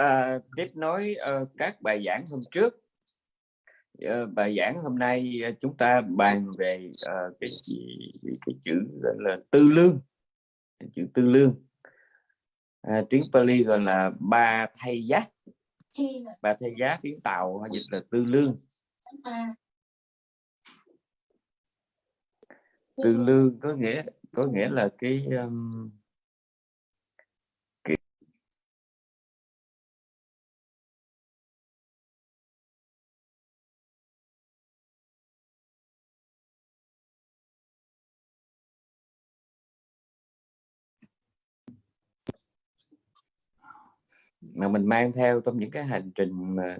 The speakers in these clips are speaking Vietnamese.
à, tiếp nối uh, các bài giảng hôm trước. Uh, bài giảng hôm nay uh, chúng ta bàn về uh, cái, cái, cái chữ gọi là tư lương. Chữ tư lương. À, tiếng Pali gọi là ba thay giá ba thay giá tiếng Tàu dịch là tư lương. Tư lương có nghĩa có nghĩa là cái um, mà mình mang theo trong những cái hành trình mà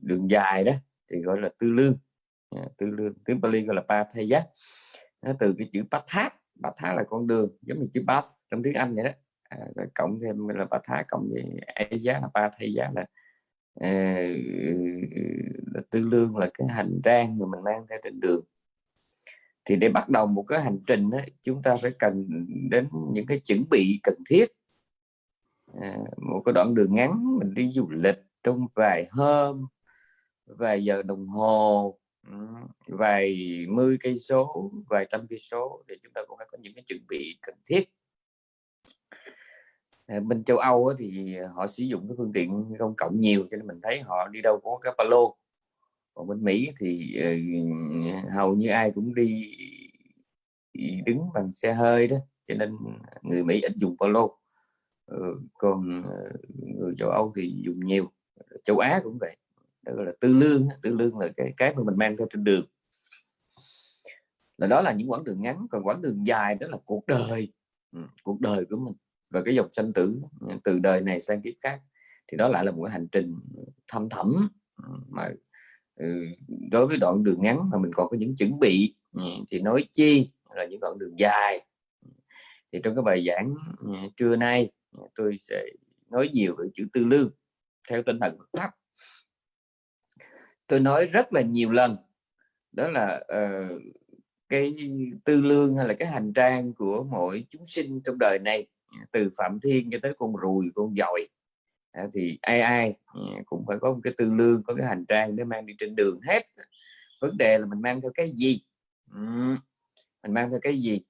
đường dài đó thì gọi là tư lương. À, tư lương tiếng Pali gọi là Pathaya. Nó từ cái chữ pathat pathat là con đường giống như chữ path trong tiếng Anh vậy đó. À, rồi cộng thêm là pathat cộng với Aya là Pathaya là, à, là tư lương là cái hành trang mà mình mang theo trên đường. Thì để bắt đầu một cái hành trình đó, chúng ta phải cần đến những cái chuẩn bị cần thiết à, một cái đoạn đường ngắn mình đi du lịch trong vài hôm vài giờ đồng hồ ừ, vài mươi cây số vài trăm cây số thì chúng ta cũng phải có những cái chuẩn bị cần thiết. À, bên châu Âu thì họ sử dụng cái phương tiện công cộng nhiều cho nên mình thấy họ đi đâu có cái ba lô. Còn bên Mỹ thì uh, hầu như ai cũng đi đứng bằng xe hơi đó cho nên người Mỹ ít dùng ba lô. Ừ, Ờ, còn ờ, người châu Âu thì dùng nhiều châu Á cũng vậy đó gọi là tư lương tư lương là cái cái mà mình mang theo trên đường. Là đó là những quãng đường ngắn còn quãng đường dài đó là cuộc đời ừ, cuộc đời của mình và cái dòng sanh tử ừ, từ đời này sang kiếp khác. Thì đó lại là một cái hành trình thâm thẳm ừ, mà ừ, đối với đoạn đường ngắn mà mình còn có những chuẩn bị thì nói chi là những đoạn đường dài. Thì trong cái bài giảng trưa nay Ờ, tôi sẽ nói nhiều về chữ tư lương theo tinh thần Phật pháp. Tôi nói rất là nhiều lần đó là uh, cái tư lương hay là cái hành trang của mỗi chúng sinh trong đời này từ phạm thiên cho tới con ruồi con dòi. À, thì ai ai ừ, cũng phải có một cái tư lương có cái hành trang để mang đi trên đường hết. Vấn đề là mình mang theo cái gì? Ừ, mình mang theo cái gì?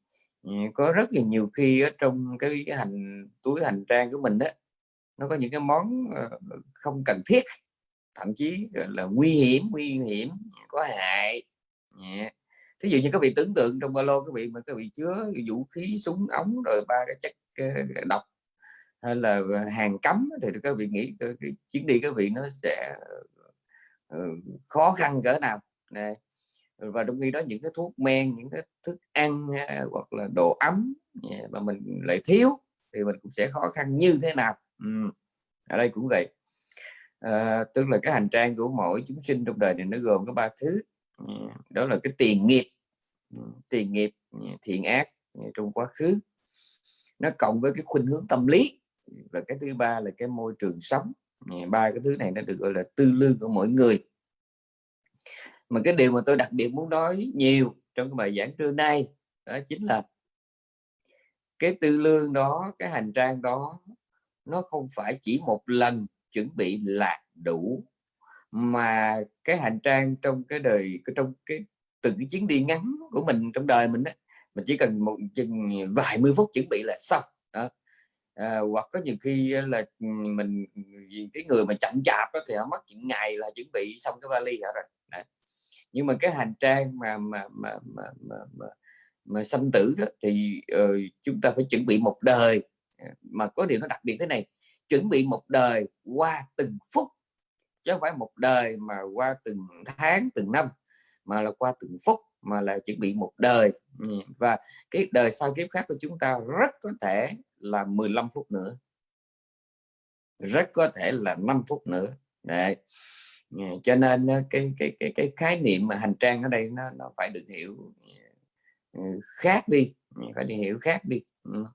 Có rất là nhiều khi ở trong cái, hành túi hành trang của mình đó nó có những cái món ờ, không cần thiết thậm chí là nguy hiểm nguy hiểm có hại. Thí dụ như các vị tưởng tượng trong ba lô các vị mà các vị chứa vũ khí súng ống rồi ba cái chất ờ, độc hay là hàng cấm thì các vị nghĩ chuyến đi các vị nó sẽ ờ, khó khăn cỡ nào. Này và trong khi đó những cái thuốc men những cái thức ăn à, hoặc là đồ ấm à, mà mình lại thiếu thì mình cũng sẽ khó khăn như thế nào. Ừ. ở đây cũng vậy. À, tức là cái hành trang của mỗi chúng sinh trong đời này nó gồm có ba thứ. Đó là cái tiền nghiệp. Tiền nghiệp à, thiện ác trong quá khứ. Nó cộng với cái khuynh hướng tâm lý. Và cái thứ ba là cái môi trường sống. Ba cái thứ này nó được gọi là tư lương của mỗi người mà cái điều mà tôi đặc biệt muốn nói nhiều trong cái bài giảng trưa nay đó chính là cái tư lương đó cái hành trang đó nó không phải chỉ một lần chuẩn bị là đủ mà cái hành trang trong cái đời trong cái từng cái chuyến đi ngắn của mình trong đời mình đó mình chỉ cần một chừng vài mươi phút chuẩn bị là xong đó. À, hoặc có nhiều khi là ừ, mình cái người mà chậm chạp đó, thì họ mất những ngày là chuẩn bị xong cái vali rồi đấy nhưng mà cái hành trang mà mà mà mà mà, mà, mà sanh tử đó, thì uh, chúng ta phải chuẩn bị một đời. À, mà có điều nó đặc biệt thế này chuẩn bị một đời qua từng phút chứ không phải một đời mà qua từng tháng từng năm mà là qua từng phút mà là chuẩn bị một đời. Ừ, và cái đời sau kiếp khác của chúng ta rất có thể là 15 phút nữa. Rất có thể là 5 phút nữa. Đấy. Dạ, cho nên cái cái cái cái khái niệm mà hành trang ở đây nó nó phải được hiểu ừ, khác đi ừ, phải đi hiểu khác đi. Ừ.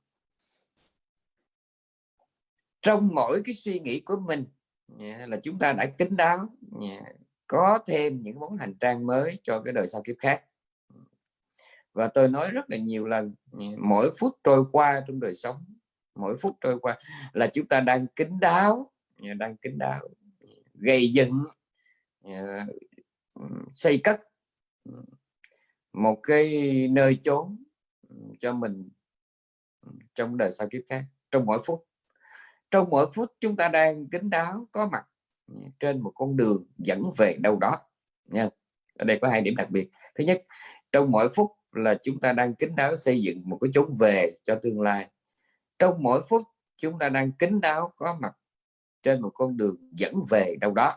Trong mỗi cái suy nghĩ của mình dạ, là chúng ta đã kính đáo dạ, có thêm những món hành trang mới cho cái đời sau kiếp khác. Và tôi nói rất là nhiều lần mỗi phút trôi qua trong đời sống, mỗi phút trôi qua là chúng ta đang kính đáo đang kính đáo gây dựng Ờ, xây cất một cái nơi chốn cho mình trong đời sau kiếp khác, trong mỗi phút. Trong mỗi phút chúng ta đang kính đáo, có mặt trên một con đường dẫn về đâu đó, nha. Ở đây có hai điểm đặc biệt. Thứ nhất, trong mỗi phút là chúng ta đang kính đáo xây dựng một cái chốn về cho tương lai. Trong mỗi phút chúng ta đang kính đáo, có mặt trên một con đường dẫn về đâu đó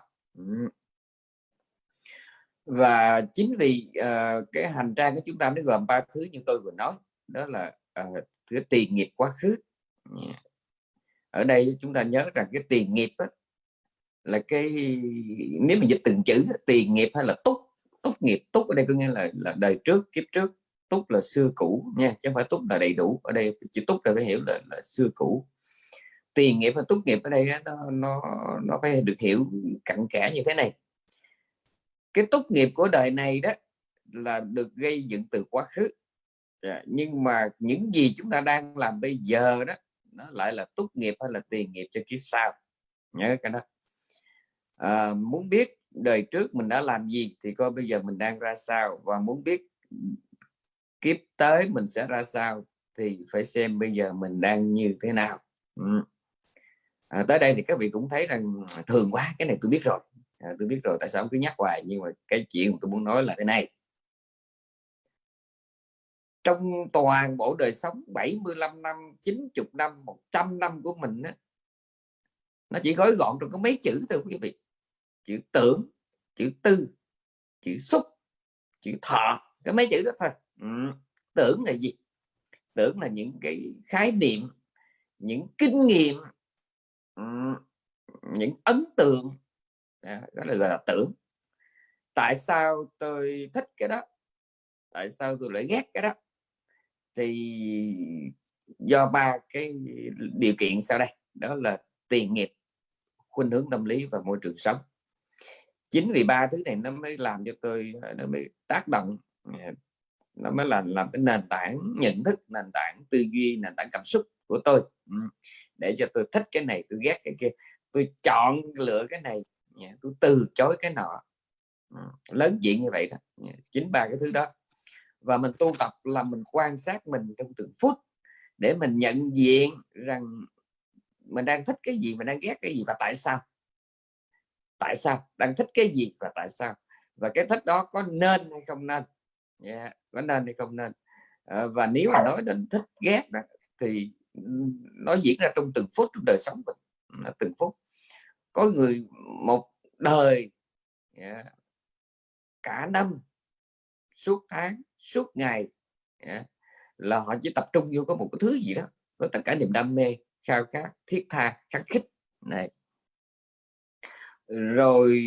và chính vì uh, cái hành trang của chúng ta nó gồm ba thứ như tôi vừa nói đó là uh, cái tiền nghiệp quá khứ. Ở đây chúng ta nhớ rằng cái tiền nghiệp đó, là cái nếu mình dịch từng chữ tiền nghiệp hay là túc túc nghiệp túc ở đây có nghĩa là là đời trước kiếp trước túc là xưa cũ nha chứ không phải túc là đầy đủ. Ở đây chữ túc là phải hiểu là, là xưa cũ. Tiền nghiệp và túc nghiệp ở đây nó nó nó phải được hiểu cặn kẽ như thế này cái túc nghiệp của đời này đó là được gây dựng từ quá khứ. Dạ, nhưng mà những gì chúng ta đang làm bây giờ đó nó lại là túc nghiệp hay là tiền nghiệp cho kiếp sau? Nhớ cái đó. À, muốn biết đời trước mình đã làm gì thì coi bây giờ mình đang ra sao và muốn biết kiếp tới mình sẽ ra sao thì phải xem bây giờ mình đang như thế nào. Ừ. à, tới đây thì các vị cũng thấy rằng thường quá cái này tôi biết rồi à, tôi biết rồi tại sao cứ nhắc hoài nhưng mà cái chuyện tôi muốn nói là thế này trong toàn bộ đời sống 75 năm 90 năm 100 năm của mình á, nó chỉ gói gọn trong có mấy chữ thôi quý vị chữ tưởng chữ tư chữ xúc chữ thọ cái mấy chữ đó thôi ừ. tưởng là gì tưởng là những cái khái niệm những kinh nghiệm ừ. những ấn tượng đó là gọi là tưởng. Tại sao tôi thích cái đó? Tại sao tôi lại ghét cái đó? Thì do ba cái điều kiện sau đây. Đó là tiền nghiệp, khuynh hướng tâm lý và môi trường sống. Chính vì ba thứ này nó mới làm cho tôi, nó mới tác động ờ, nó mới là làm cái nền tảng nhận thức, nền tảng tư duy, nền tảng cảm xúc của tôi. Để cho tôi thích cái này, tôi ghét cái kia. Tôi chọn lựa cái này Dạ, tôi từ chối cái nọ ừ, lớn diện như vậy đó. Dạ, chính ba cái thứ đó. Và mình tu tập là mình quan sát mình trong từng phút để mình nhận diện rằng mình đang thích cái gì mình đang ghét cái gì và tại sao. Tại sao? Đang thích cái gì và tại sao? Và cái thích đó có nên hay không nên? Yeah, có nên hay không nên? À, và nếu mà nói đến thích ghét đó thì ừ, nó diễn ra trong từng phút trong đời sống mình. Từng phút. Có người một đời. Yeah, cả năm suốt tháng suốt ngày yeah, là họ chỉ tập trung vô có một cái thứ gì đó với tất cả niềm đam mê khao khát thiết tha khắc khích này. Rồi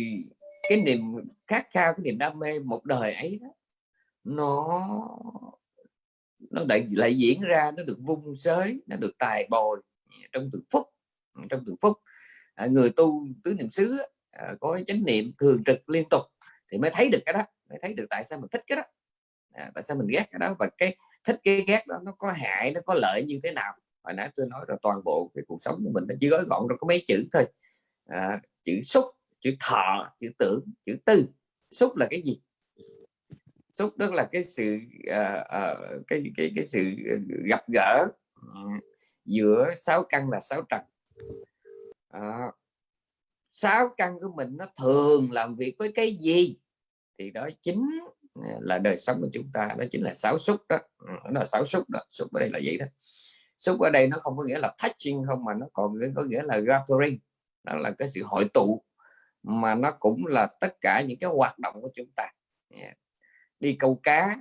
cái niềm khát khao cái niềm đam mê một đời ấy đó nó nó lại, lại diễn ra nó được vung sới nó được tài bồi dạ, trong từng phút trong từng phút. À, người tu tứ niệm xứ Ờ, có chánh niệm thường trực liên tục thì mới thấy được cái đó mới thấy được tại sao mình thích cái đó. À, tại sao mình ghét cái đó và cái thích cái ghét đó nó có hại nó có lợi như thế nào? Hồi nãy tôi nói là toàn bộ cái cuộc sống của mình nó chỉ gói gọn trong có mấy chữ thôi. À, chữ xúc chữ thọ chữ tưởng chữ tư. Xúc là cái gì? Xúc đó là cái sự uh, uh, cái cái cái sự gặp gỡ giữa sáu căn là sáu trần. Uh, sáu căn của mình nó thường làm việc với cái gì? Thì đó chính à, là đời sống của chúng ta, đó chính là sáu xúc đó. Ừ, nó là sáu xúc đó, xúc ở đây là vậy đó. Xúc ở đây nó không có nghĩa là touching không, mà nó còn có nghĩa là gathering, đó là cái sự hội tụ, mà nó cũng là tất cả những cái hoạt động của chúng ta. Đi câu cá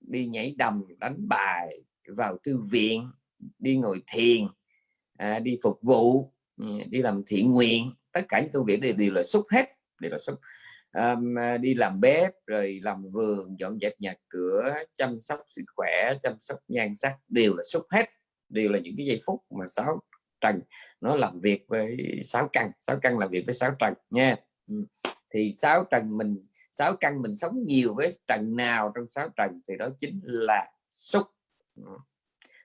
đi nhảy đầm, đánh bài, vào thư viện, đi ngồi thiền à, đi phục vụ đi làm thiện nguyện tất cả những công việc này đều là xúc hết đều là xúc um, à, đi làm bếp rồi làm vườn dọn dẹp nhà cửa chăm sóc sức khỏe chăm sóc nhan sắc đều là xúc hết. Đều là những cái giây phút mà sáu trần nó làm việc với sáu căn sáu căn làm việc với sáu trần nha. Thì sáu trần mình sáu căn mình sống nhiều với trần nào trong sáu trần thì đó chính là xúc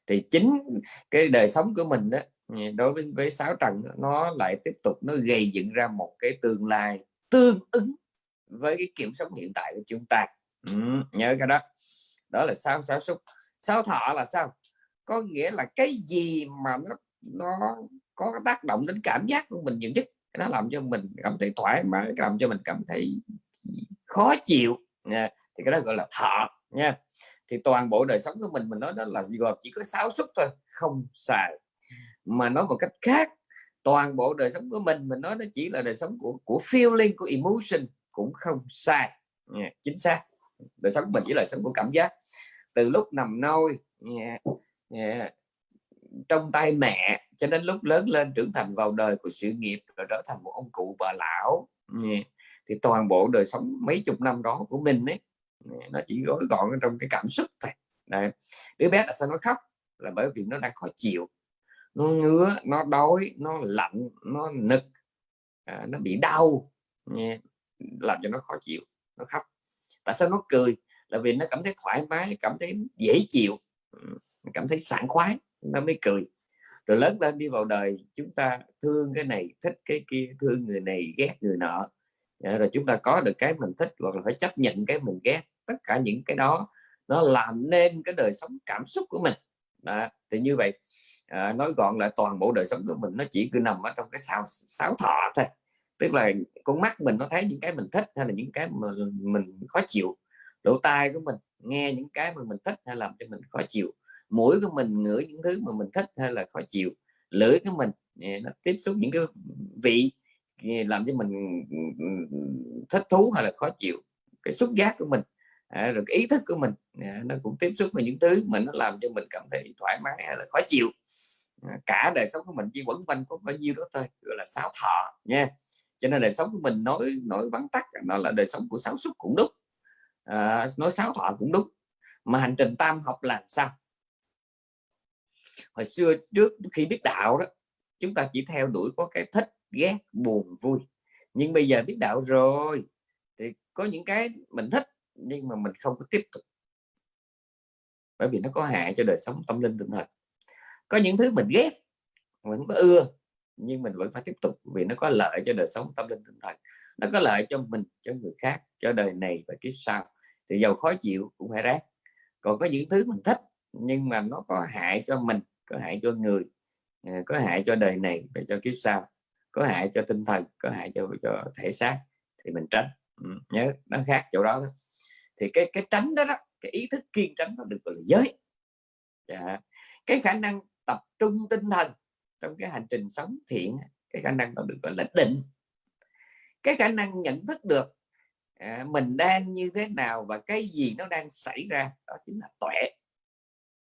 thì chính cái đời sống của mình đó đối với với sáu trần nó lại tiếp tục nó gây dựng ra một cái tương lai tương ứng với cái kiểm soát hiện tại của chúng ta. Ừ, nhớ cái đó. Đó là sao sáu xúc. Sáu thọ là sao? Có nghĩa là cái gì mà nó nó có tác động đến cảm giác của mình nhiều nhất? Nó làm cho mình cảm thấy thoải mái làm cho mình cảm thấy khó chịu. Nha. thì cái đó gọi là thọ nha. Thì toàn bộ đời sống của mình mình nói đó là gồm chỉ có sáu xúc thôi không xài mà nói một cách khác. Toàn bộ đời sống của mình mình nói nó chỉ là đời sống của của feeling của emotion cũng không sai. Yeah, chính xác. Đời sống mình chỉ là đời sống của cảm giác. Từ lúc nằm nôi yeah, yeah, trong tay mẹ cho đến lúc lớn lên trưởng thành vào đời của sự nghiệp rồi trở thành một ông cụ bà lão yeah, thì toàn bộ đời sống mấy chục năm đó của mình ấy nó chỉ gói gọn trong cái cảm xúc thôi. Đấy. đứa bé là sao nó khóc? Là bởi vì nó đang khó chịu nó ngứa nó đói nó lạnh nó nực à, nó bị đau nha. làm cho nó khó chịu nó khóc tại sao nó cười là vì nó cảm thấy thoải mái cảm thấy dễ chịu cảm thấy sảng khoái nó mới cười rồi lớn lên đi vào đời chúng ta thương cái này thích cái kia thương người này ghét người nọ dạ, rồi chúng ta có được cái mình thích hoặc là phải chấp nhận cái mình ghét tất cả những cái đó nó làm nên cái đời sống cảm xúc của mình đó. thì như vậy à, nói gọn lại toàn bộ đời sống của mình nó chỉ cứ nằm ở trong cái sáu sáu thọ thôi. Tức là con mắt mình nó thấy những cái mình thích hay là những cái mà mình khó chịu. Lỗ tai của mình nghe những cái mà mình thích hay làm cho mình khó chịu. Mũi của mình ngửi những thứ mà mình thích hay là khó chịu. Lưỡi của mình à, nó tiếp xúc những cái vị làm cho mình ừ, ừ, ừ, thích thú hay là khó chịu. Cái xúc giác của mình à, rồi cái ý thức của mình à, nó cũng tiếp xúc với những thứ mà nó làm cho mình cảm thấy thoải mái hay là khó chịu. À, cả đời sống của mình chỉ quẩn quanh có bao nhiêu đó thôi gọi là sáu thọ nha. Cho nên đời sống của mình nói nói vắn tắt nó là đời sống của sáu xúc cũng đúng. À, nói sáu thọ cũng đúng. Mà hành trình tam học làm sao? Hồi xưa trước khi biết đạo đó chúng ta chỉ theo đuổi có cái thích ghét buồn vui. Nhưng bây giờ biết đạo rồi thì có những cái mình thích nhưng mà mình không có tiếp tục. Bởi vì nó có hại cho đời sống tâm linh tinh thần. Có những thứ mình ghét mình có ưa nhưng mình vẫn phải tiếp tục vì nó có lợi cho đời sống tâm linh tinh thần. Nó có lợi cho mình cho người khác cho đời này và kiếp sau. Thì giàu khó chịu cũng phải rác còn có những thứ mình thích nhưng mà nó có hại cho mình có hại cho người à, có hại cho đời này và cho kiếp sau có hại cho tinh thần có hại cho cho thể xác thì mình tránh. Ừ, nhớ nó khác chỗ đó, đó thì cái cái tránh đó, đó cái ý thức kiên tránh nó được gọi là giới. Dạ. cái khả năng tập trung tinh thần trong cái hành trình sống thiện cái khả năng nó được gọi là định. Cái khả năng nhận thức được à, mình đang như thế nào và cái gì nó đang xảy ra đó chính là tuệ.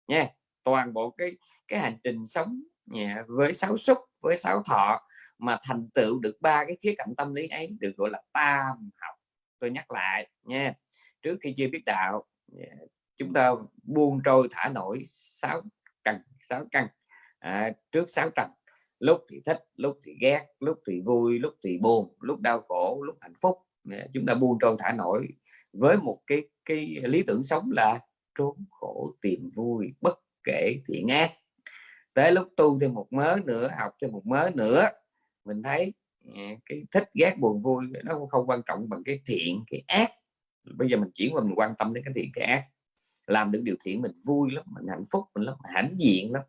Nha toàn bộ cái cái hành trình sống nha, với sáu xúc với sáu thọ mà thành tựu được ba cái khía cạnh tâm lý ấy được gọi là tam học. Tôi nhắc lại nha trước khi chưa biết đạo. Dạ, chúng ta buông trôi thả nổi sáu căn sáu căn. À, trước sáu trần lúc thì thích lúc thì ghét lúc thì vui lúc thì buồn lúc đau khổ lúc hạnh phúc. Dạ, chúng ta buông trôi thả nổi với một cái cái lý tưởng sống là trốn khổ tìm vui bất kể thiện ác tới lúc tu thêm một mớ nữa học thêm một mớ nữa mình thấy ừ, cái thích ghét buồn vui nó không quan trọng bằng cái thiện cái ác bây giờ mình chuyển qua mình quan tâm đến cái thiện cái ác. Làm được điều thiện mình vui lắm mình hạnh phúc mình lắm hãnh diện lắm.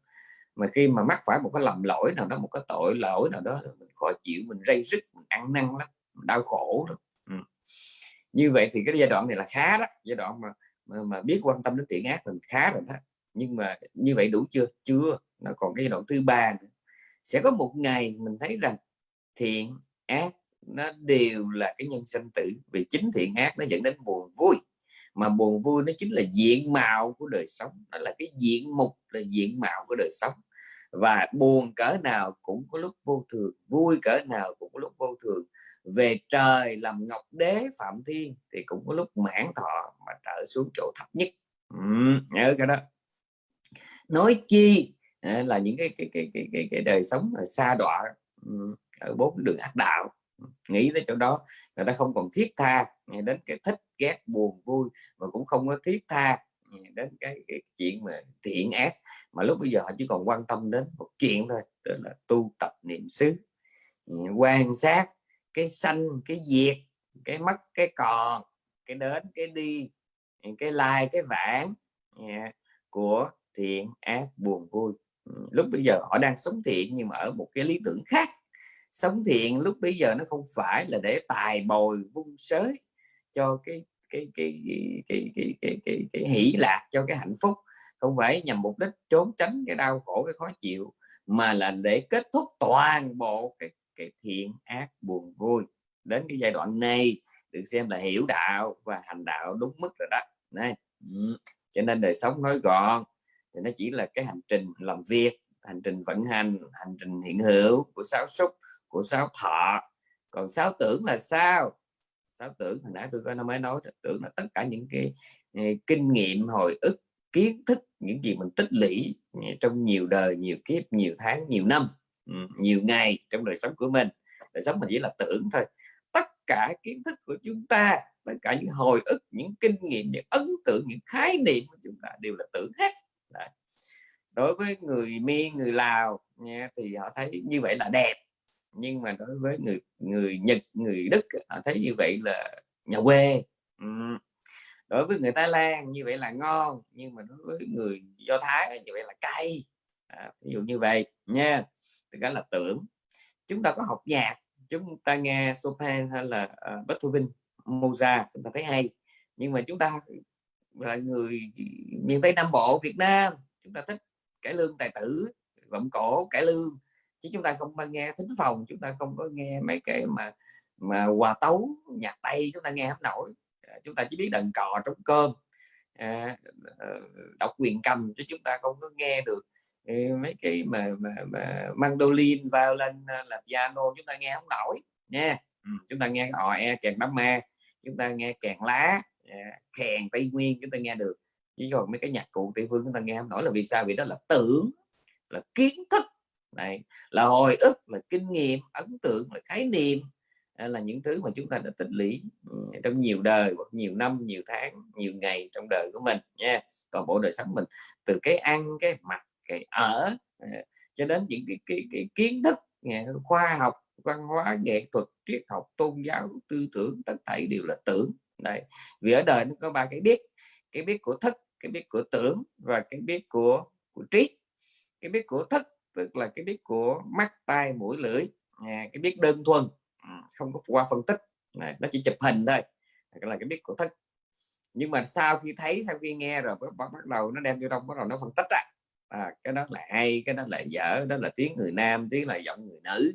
Mà khi mà mắc phải một cái lầm lỗi nào đó một cái tội lỗi nào đó mình khó chịu mình rây rứt mình ăn năn lắm mình đau khổ lắm. Ừ. như vậy thì cái giai đoạn này là khá đó. Giai đoạn mà mà, mà biết quan tâm đến thiện ác mình khá rồi đó. Nhưng mà như vậy đủ chưa? Chưa. Nó còn cái giai đoạn thứ ba nữa. sẽ có một ngày mình thấy rằng thiện ác nó đều là cái nhân sinh tử vì chính thiện ác nó dẫn đến buồn vui. Mà buồn vui nó chính là diện mạo của đời sống nó là cái diện mục là diện mạo của đời sống. Và buồn cỡ nào cũng có lúc vô thường vui cỡ nào cũng có lúc vô thường. Về trời làm ngọc đế phạm thiên thì cũng có lúc mãn thọ mà trở xuống chỗ thấp nhất. Ừ, nhớ cái đó. Nói chi à, là những cái cái cái cái cái, cái đời sống là xa đọa ở bốn đường ác đạo nghĩ tới chỗ đó. Người ta không còn thiết tha đến cái thích ghét buồn vui mà cũng không có thiết tha đến cái, cái chuyện mà thiện ác. Mà lúc bây giờ họ chỉ còn quan tâm đến một chuyện thôi tức là tu tập niệm xứ. Ừ, quan sát cái sanh cái diệt cái mất cái còn cái đến cái đi ừ, cái lai cái vãng của thiện ác buồn vui. Ừ, lúc bây giờ họ đang sống thiện nhưng mà ở một cái lý tưởng khác sống thiện lúc bây giờ nó không phải là để tài bồi vung sới cho cái cái cái cái cái cái cái, cái, cái hỷ lạc cho cái hạnh phúc. Không phải nhằm mục đích trốn tránh cái đau khổ cái khó chịu mà là để kết thúc toàn bộ cái cái thiện ác buồn vui. Đến cái giai đoạn này được xem là hiểu đạo và hành đạo đúng mức rồi đó. Này ừ. cho nên đời sống nói gọn thì nó chỉ là cái hành trình làm việc hành trình vận hành hành trình hiện hữu của sáu xúc của sáu thọ. Còn sáu tưởng là sao? Sáu tưởng hồi nãy tôi có nói mới nói tưởng là tất cả những cái ờ, kinh nghiệm hồi ức kiến thức những gì mình tích lũy ờ, trong nhiều đời nhiều kiếp nhiều tháng nhiều năm ừ, nhiều ngày trong đời sống của mình. Đời sống mình chỉ là tưởng thôi. Tất cả kiến thức của chúng ta tất cả những hồi ức những kinh nghiệm những ấn tượng những khái niệm của chúng ta đều là tưởng hết. Đấy. đối với người miên người lào nha, thì họ thấy như vậy là đẹp nhưng mà đối với người người nhật người đức họ thấy như vậy là nhà quê. Đối với người thái lan như vậy là ngon nhưng mà đối với người do thái như vậy là cay. À, ví dụ như vậy nha. Thì đó là tưởng. Chúng ta có học nhạc chúng ta nghe Chopin hay là uh, Beethoven Mozart chúng ta thấy hay. Nhưng mà chúng ta là người miền Tây Nam Bộ Việt Nam chúng ta thích cải lương tài tử vọng cổ cải lương chứ chúng ta không nghe thính phòng chúng ta không có nghe mấy cái mà mà hòa tấu nhạc tây chúng ta nghe không nổi chúng ta chỉ biết đần cò trống cơm à, đọc quyền cầm chứ chúng ta không có nghe được mấy cái mà, mà, mà mandolin violin là piano chúng ta nghe không nổi nha ừ, chúng ta nghe họ e kèn đám ma chúng ta nghe kèn lá kèn tây nguyên chúng ta nghe được chỉ còn mấy cái nhạc cụ tây phương chúng ta nghe không nổi là vì sao vì đó là tưởng là kiến thức này là hồi ức là kinh nghiệm ấn tượng là khái niệm à, là những thứ mà chúng ta đã tích lũy ừ, trong nhiều đời hoặc nhiều năm nhiều tháng nhiều ngày trong đời của mình nha. Còn bộ đời sống mình từ cái ăn cái mặc cái ở à, cho đến những cái, cái, cái kiến thức khoa học văn hóa nghệ thuật triết học tôn giáo tư tưởng tất thảy đều là tưởng. Đây vì ở đời nó có ba cái biết cái biết của thức cái biết của tưởng và cái biết của của trí cái biết của thức tức là cái biết của mắt tai mũi lưỡi à, cái biết đơn thuần à, không có qua phân tích. À, nó chỉ chụp hình thôi là cái biết của thức. Nhưng mà sau khi thấy sau khi nghe rồi bắt, bắt đầu nó đem vô trong bắt đầu nó phân tích á à, cái đó là hay cái đó là dở đó là tiếng người nam tiếng là giọng người nữ.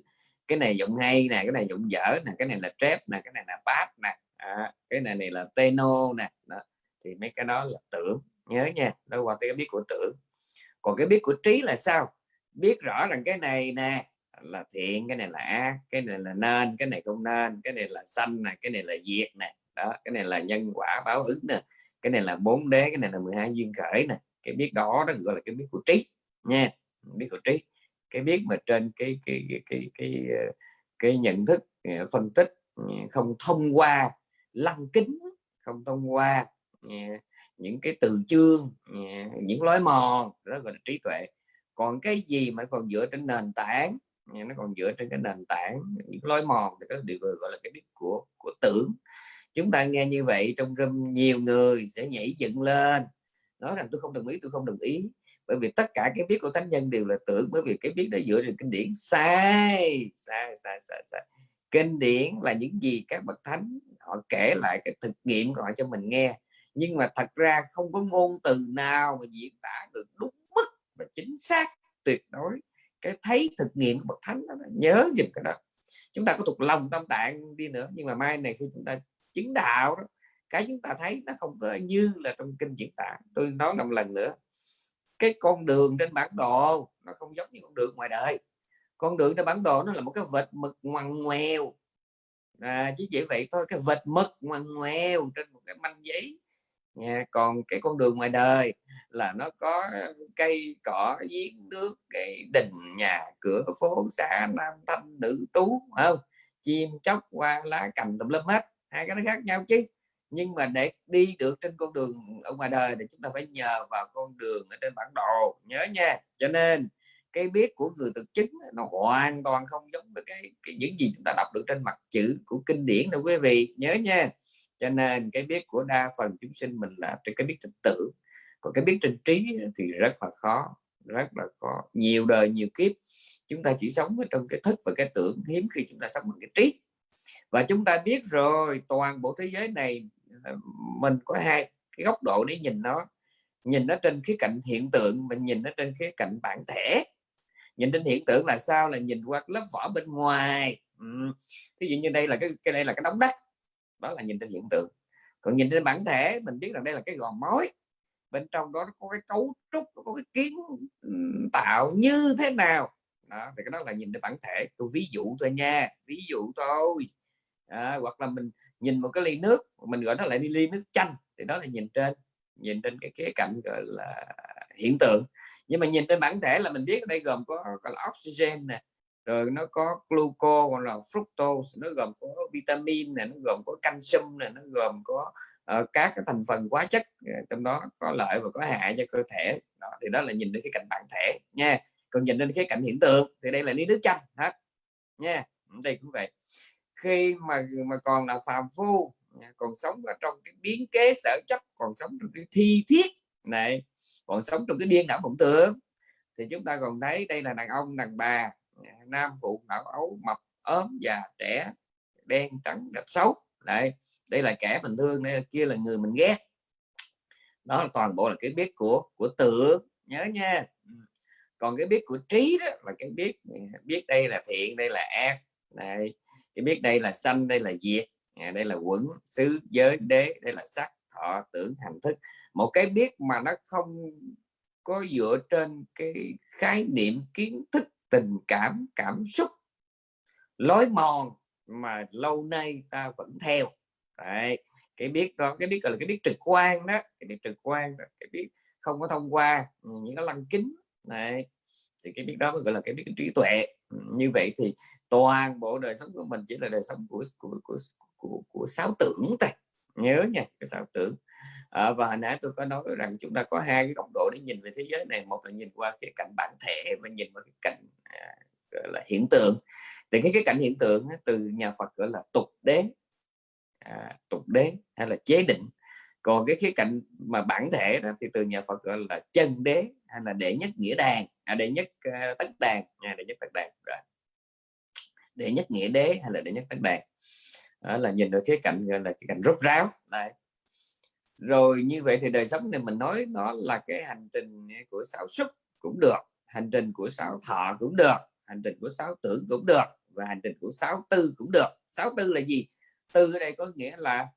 Cái này giọng hay nè cái này giọng dở nè cái này là trap nè cái này là bass nè à, cái này này là teno nè đó. thì mấy cái đó là tưởng nhớ nha đâu qua cái biết của tưởng. Còn cái biết của trí là sao? Biết rõ rằng cái này nè là thiện cái này là ác cái này là nên cái này không nên cái này là sanh nè cái này là diệt nè. Đó cái này là nhân quả báo ứng nè. Cái này là bốn đế cái này là 12 duyên khởi nè. Cái biết đó đó gọi là cái biết của trí nha biết của trí. Cái biết mà trên cái cái cái cái cái, ờ, cái nhận thức ờ, phân tích ờ, không thông qua lăng kính không thông qua những cái từ chương những lối mòn đó gọi là trí tuệ còn cái gì mà còn dựa trên nền tảng? Nó còn dựa trên cái nền tảng, những lối mòn, thì cái điều gọi là cái biết của của tưởng. Chúng ta nghe như vậy trong râm nhiều người sẽ nhảy dựng lên, nói rằng tôi không đồng ý, tôi không đồng ý. Bởi vì tất cả cái biết của thánh nhân đều là tưởng, bởi vì cái biết đã dựa trên kinh điển. Sai sai sai sai sai. Kinh điển là những gì các bậc thánh, họ kể lại cái thực nghiệm của họ cho mình nghe. Nhưng mà thật ra không có ngôn từ nào mà diễn tả được đúng và chính xác tuyệt đối. Cái thấy thực nghiệm bậc thánh đó, nhớ dùm cái đó. Chúng ta có thuộc lòng tâm tạng đi nữa nhưng mà mai này khi chúng ta chứng đạo đó cái chúng ta thấy nó không có như là trong kinh diễn tả. Tôi nói năm lần nữa cái con đường trên bản đồ nó không giống như con đường ngoài đời. Con đường trên bản đồ nó là một cái vệt mực ngoằn ngoèo. À, chỉ vậy vậy thôi cái vệt mực ngoằn ngoèo trên một cái manh giấy nha còn cái con đường ngoài đời là nó có cây cỏ giếng nước cái đình nhà cửa phố xã nam thanh nữ tú không? Chim chóc qua lá cành tùm lum hết hai cái nó khác nhau chứ. Nhưng mà để đi được trên con đường ở ngoài đời thì chúng ta phải nhờ vào con đường ở trên bản đồ nhớ nha. Cho nên cái biết của người thực chứng nó hoàn toàn không giống với cái, cái những gì chúng ta đọc được trên mặt chữ của kinh điển đâu quý vị nhớ nha cho nên cái biết của đa phần chúng sinh mình là cái biết thực tử. Còn cái biết trên trí thì rất là khó, rất là có nhiều đời, nhiều kiếp, chúng ta chỉ sống ở trong cái thức và cái tưởng hiếm khi chúng ta sống bằng cái trí. Và chúng ta biết rồi, toàn bộ thế giới này ờ, mình có hai cái góc độ để nhìn nó. Nhìn nó trên khía cạnh hiện tượng mình nhìn nó trên khía cạnh bản thể. Nhìn trên hiện tượng là sao? Là nhìn qua lớp vỏ bên ngoài. Ừ. thí dụ như đây là cái cái đây là cái đống đất đó là nhìn trên hiện tượng. Còn nhìn trên bản thể mình biết rằng đây là cái gò mối. Bên trong đó có cái cấu trúc có cái kiến tạo như thế nào. Đó, thì cái đó là nhìn trên bản thể. Tôi ví dụ thôi nha ví dụ thôi à, hoặc là mình nhìn một cái ly nước mình gọi nó lại ly nước chanh thì đó là nhìn trên nhìn trên cái khía cạnh gọi là hiện tượng. Nhưng mà nhìn trên bản thể là mình biết ở đây gồm có có là oxygen nè rồi nó có gluco hoặc là fructose nó gồm có vitamin này nó gồm có canxi này nó gồm có uh, các cái thành phần hóa chất ờ, trong đó có lợi và có hại cho cơ thể. Đó, thì đó là nhìn đến cái cạnh bản thể nha. Còn nhìn đến cái cạnh hiện tượng thì đây là lý nước chanh hết nha. Ừ, đây cũng vậy. Khi mà mà còn là phàm phu còn sống ở trong cái biến kế sở chấp còn sống trong cái thi thiết này còn sống trong cái điên đảo mộng tưởng thì chúng ta còn thấy đây là đàn ông đàn bà nam phụ não ấu mập ốm già trẻ đen trắng đẹp xấu. Đây đây là kẻ mình thương đây kia là người mình ghét. Đó là toàn bộ là cái biết của của tưởng nhớ nha. Ừ. Còn cái biết của trí đó là cái biết ừ, biết đây là thiện đây là ác. Này cái biết đây là sanh đây là diệt. À, đây là quẩn xứ giới đế đây là sắc thọ tưởng hành thức. Một cái biết mà nó không có dựa trên cái khái niệm kiến thức tình cảm cảm xúc lối mòn mà lâu nay ta vẫn theo Đấy. cái biết đó cái biết gọi là cái biết trực quan đó cái biết trực quan đó. cái biết không có thông qua ừ, những cái lăng kính này thì cái biết đó mới gọi là cái biết trí tuệ ừ, như vậy thì toàn bộ đời sống của mình chỉ là đời sống của của của của, của sáu tưởng thôi nhớ nha cái sáu tưởng à, và hồi nãy tôi có nói rằng chúng ta có hai cái góc độ để nhìn về thế giới này. Một là nhìn qua cái cảnh bản thể và nhìn qua cái cảnh à, gọi là hiện tượng. Thì cái cái cảnh hiện tượng từ nhà Phật gọi là tục đế à, tục đế hay là chế định. Còn cái khía cạnh mà bản thể đó thì từ nhà Phật gọi là chân đế hay là đệ nhất nghĩa đàn à, đệ nhất uh, tất đàn à, đệ nhất tất đàn rồi. Đệ nhất nghĩa đế hay là đệ nhất tất đàn đó là nhìn được khía cạnh gọi là cái cạnh rốt ráo. Đây rồi như vậy thì đời sống này mình nói nó là cái hành trình của sáu xúc cũng được hành trình của sáu thọ cũng được hành trình của sáu tưởng cũng được và hành trình của sáu tư cũng được. Sáu tư là gì? Tư ở đây có nghĩa là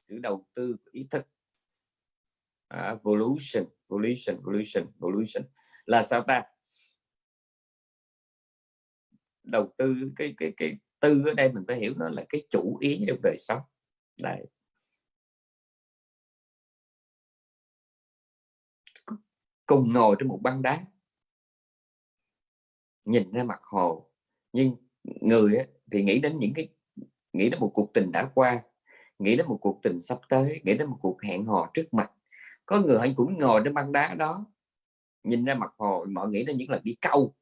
sự đầu tư của ý thức. À, uh, evolution evolution evolution evolution là sao ta? Đầu tư cái cái cái tư ở đây mình phải hiểu nó là cái chủ ý trong đời sống. Đây cùng ngồi trên một băng đá. Nhìn ra mặt hồ, nhưng người thì nghĩ đến những cái, nghĩ đến một cuộc tình đã qua, nghĩ đến một cuộc tình sắp tới, nghĩ đến một cuộc hẹn hò trước mặt. Có người anh cũng ngồi trên băng đá đó, nhìn ra mặt hồ mọi nghĩ đến những lần đi câu.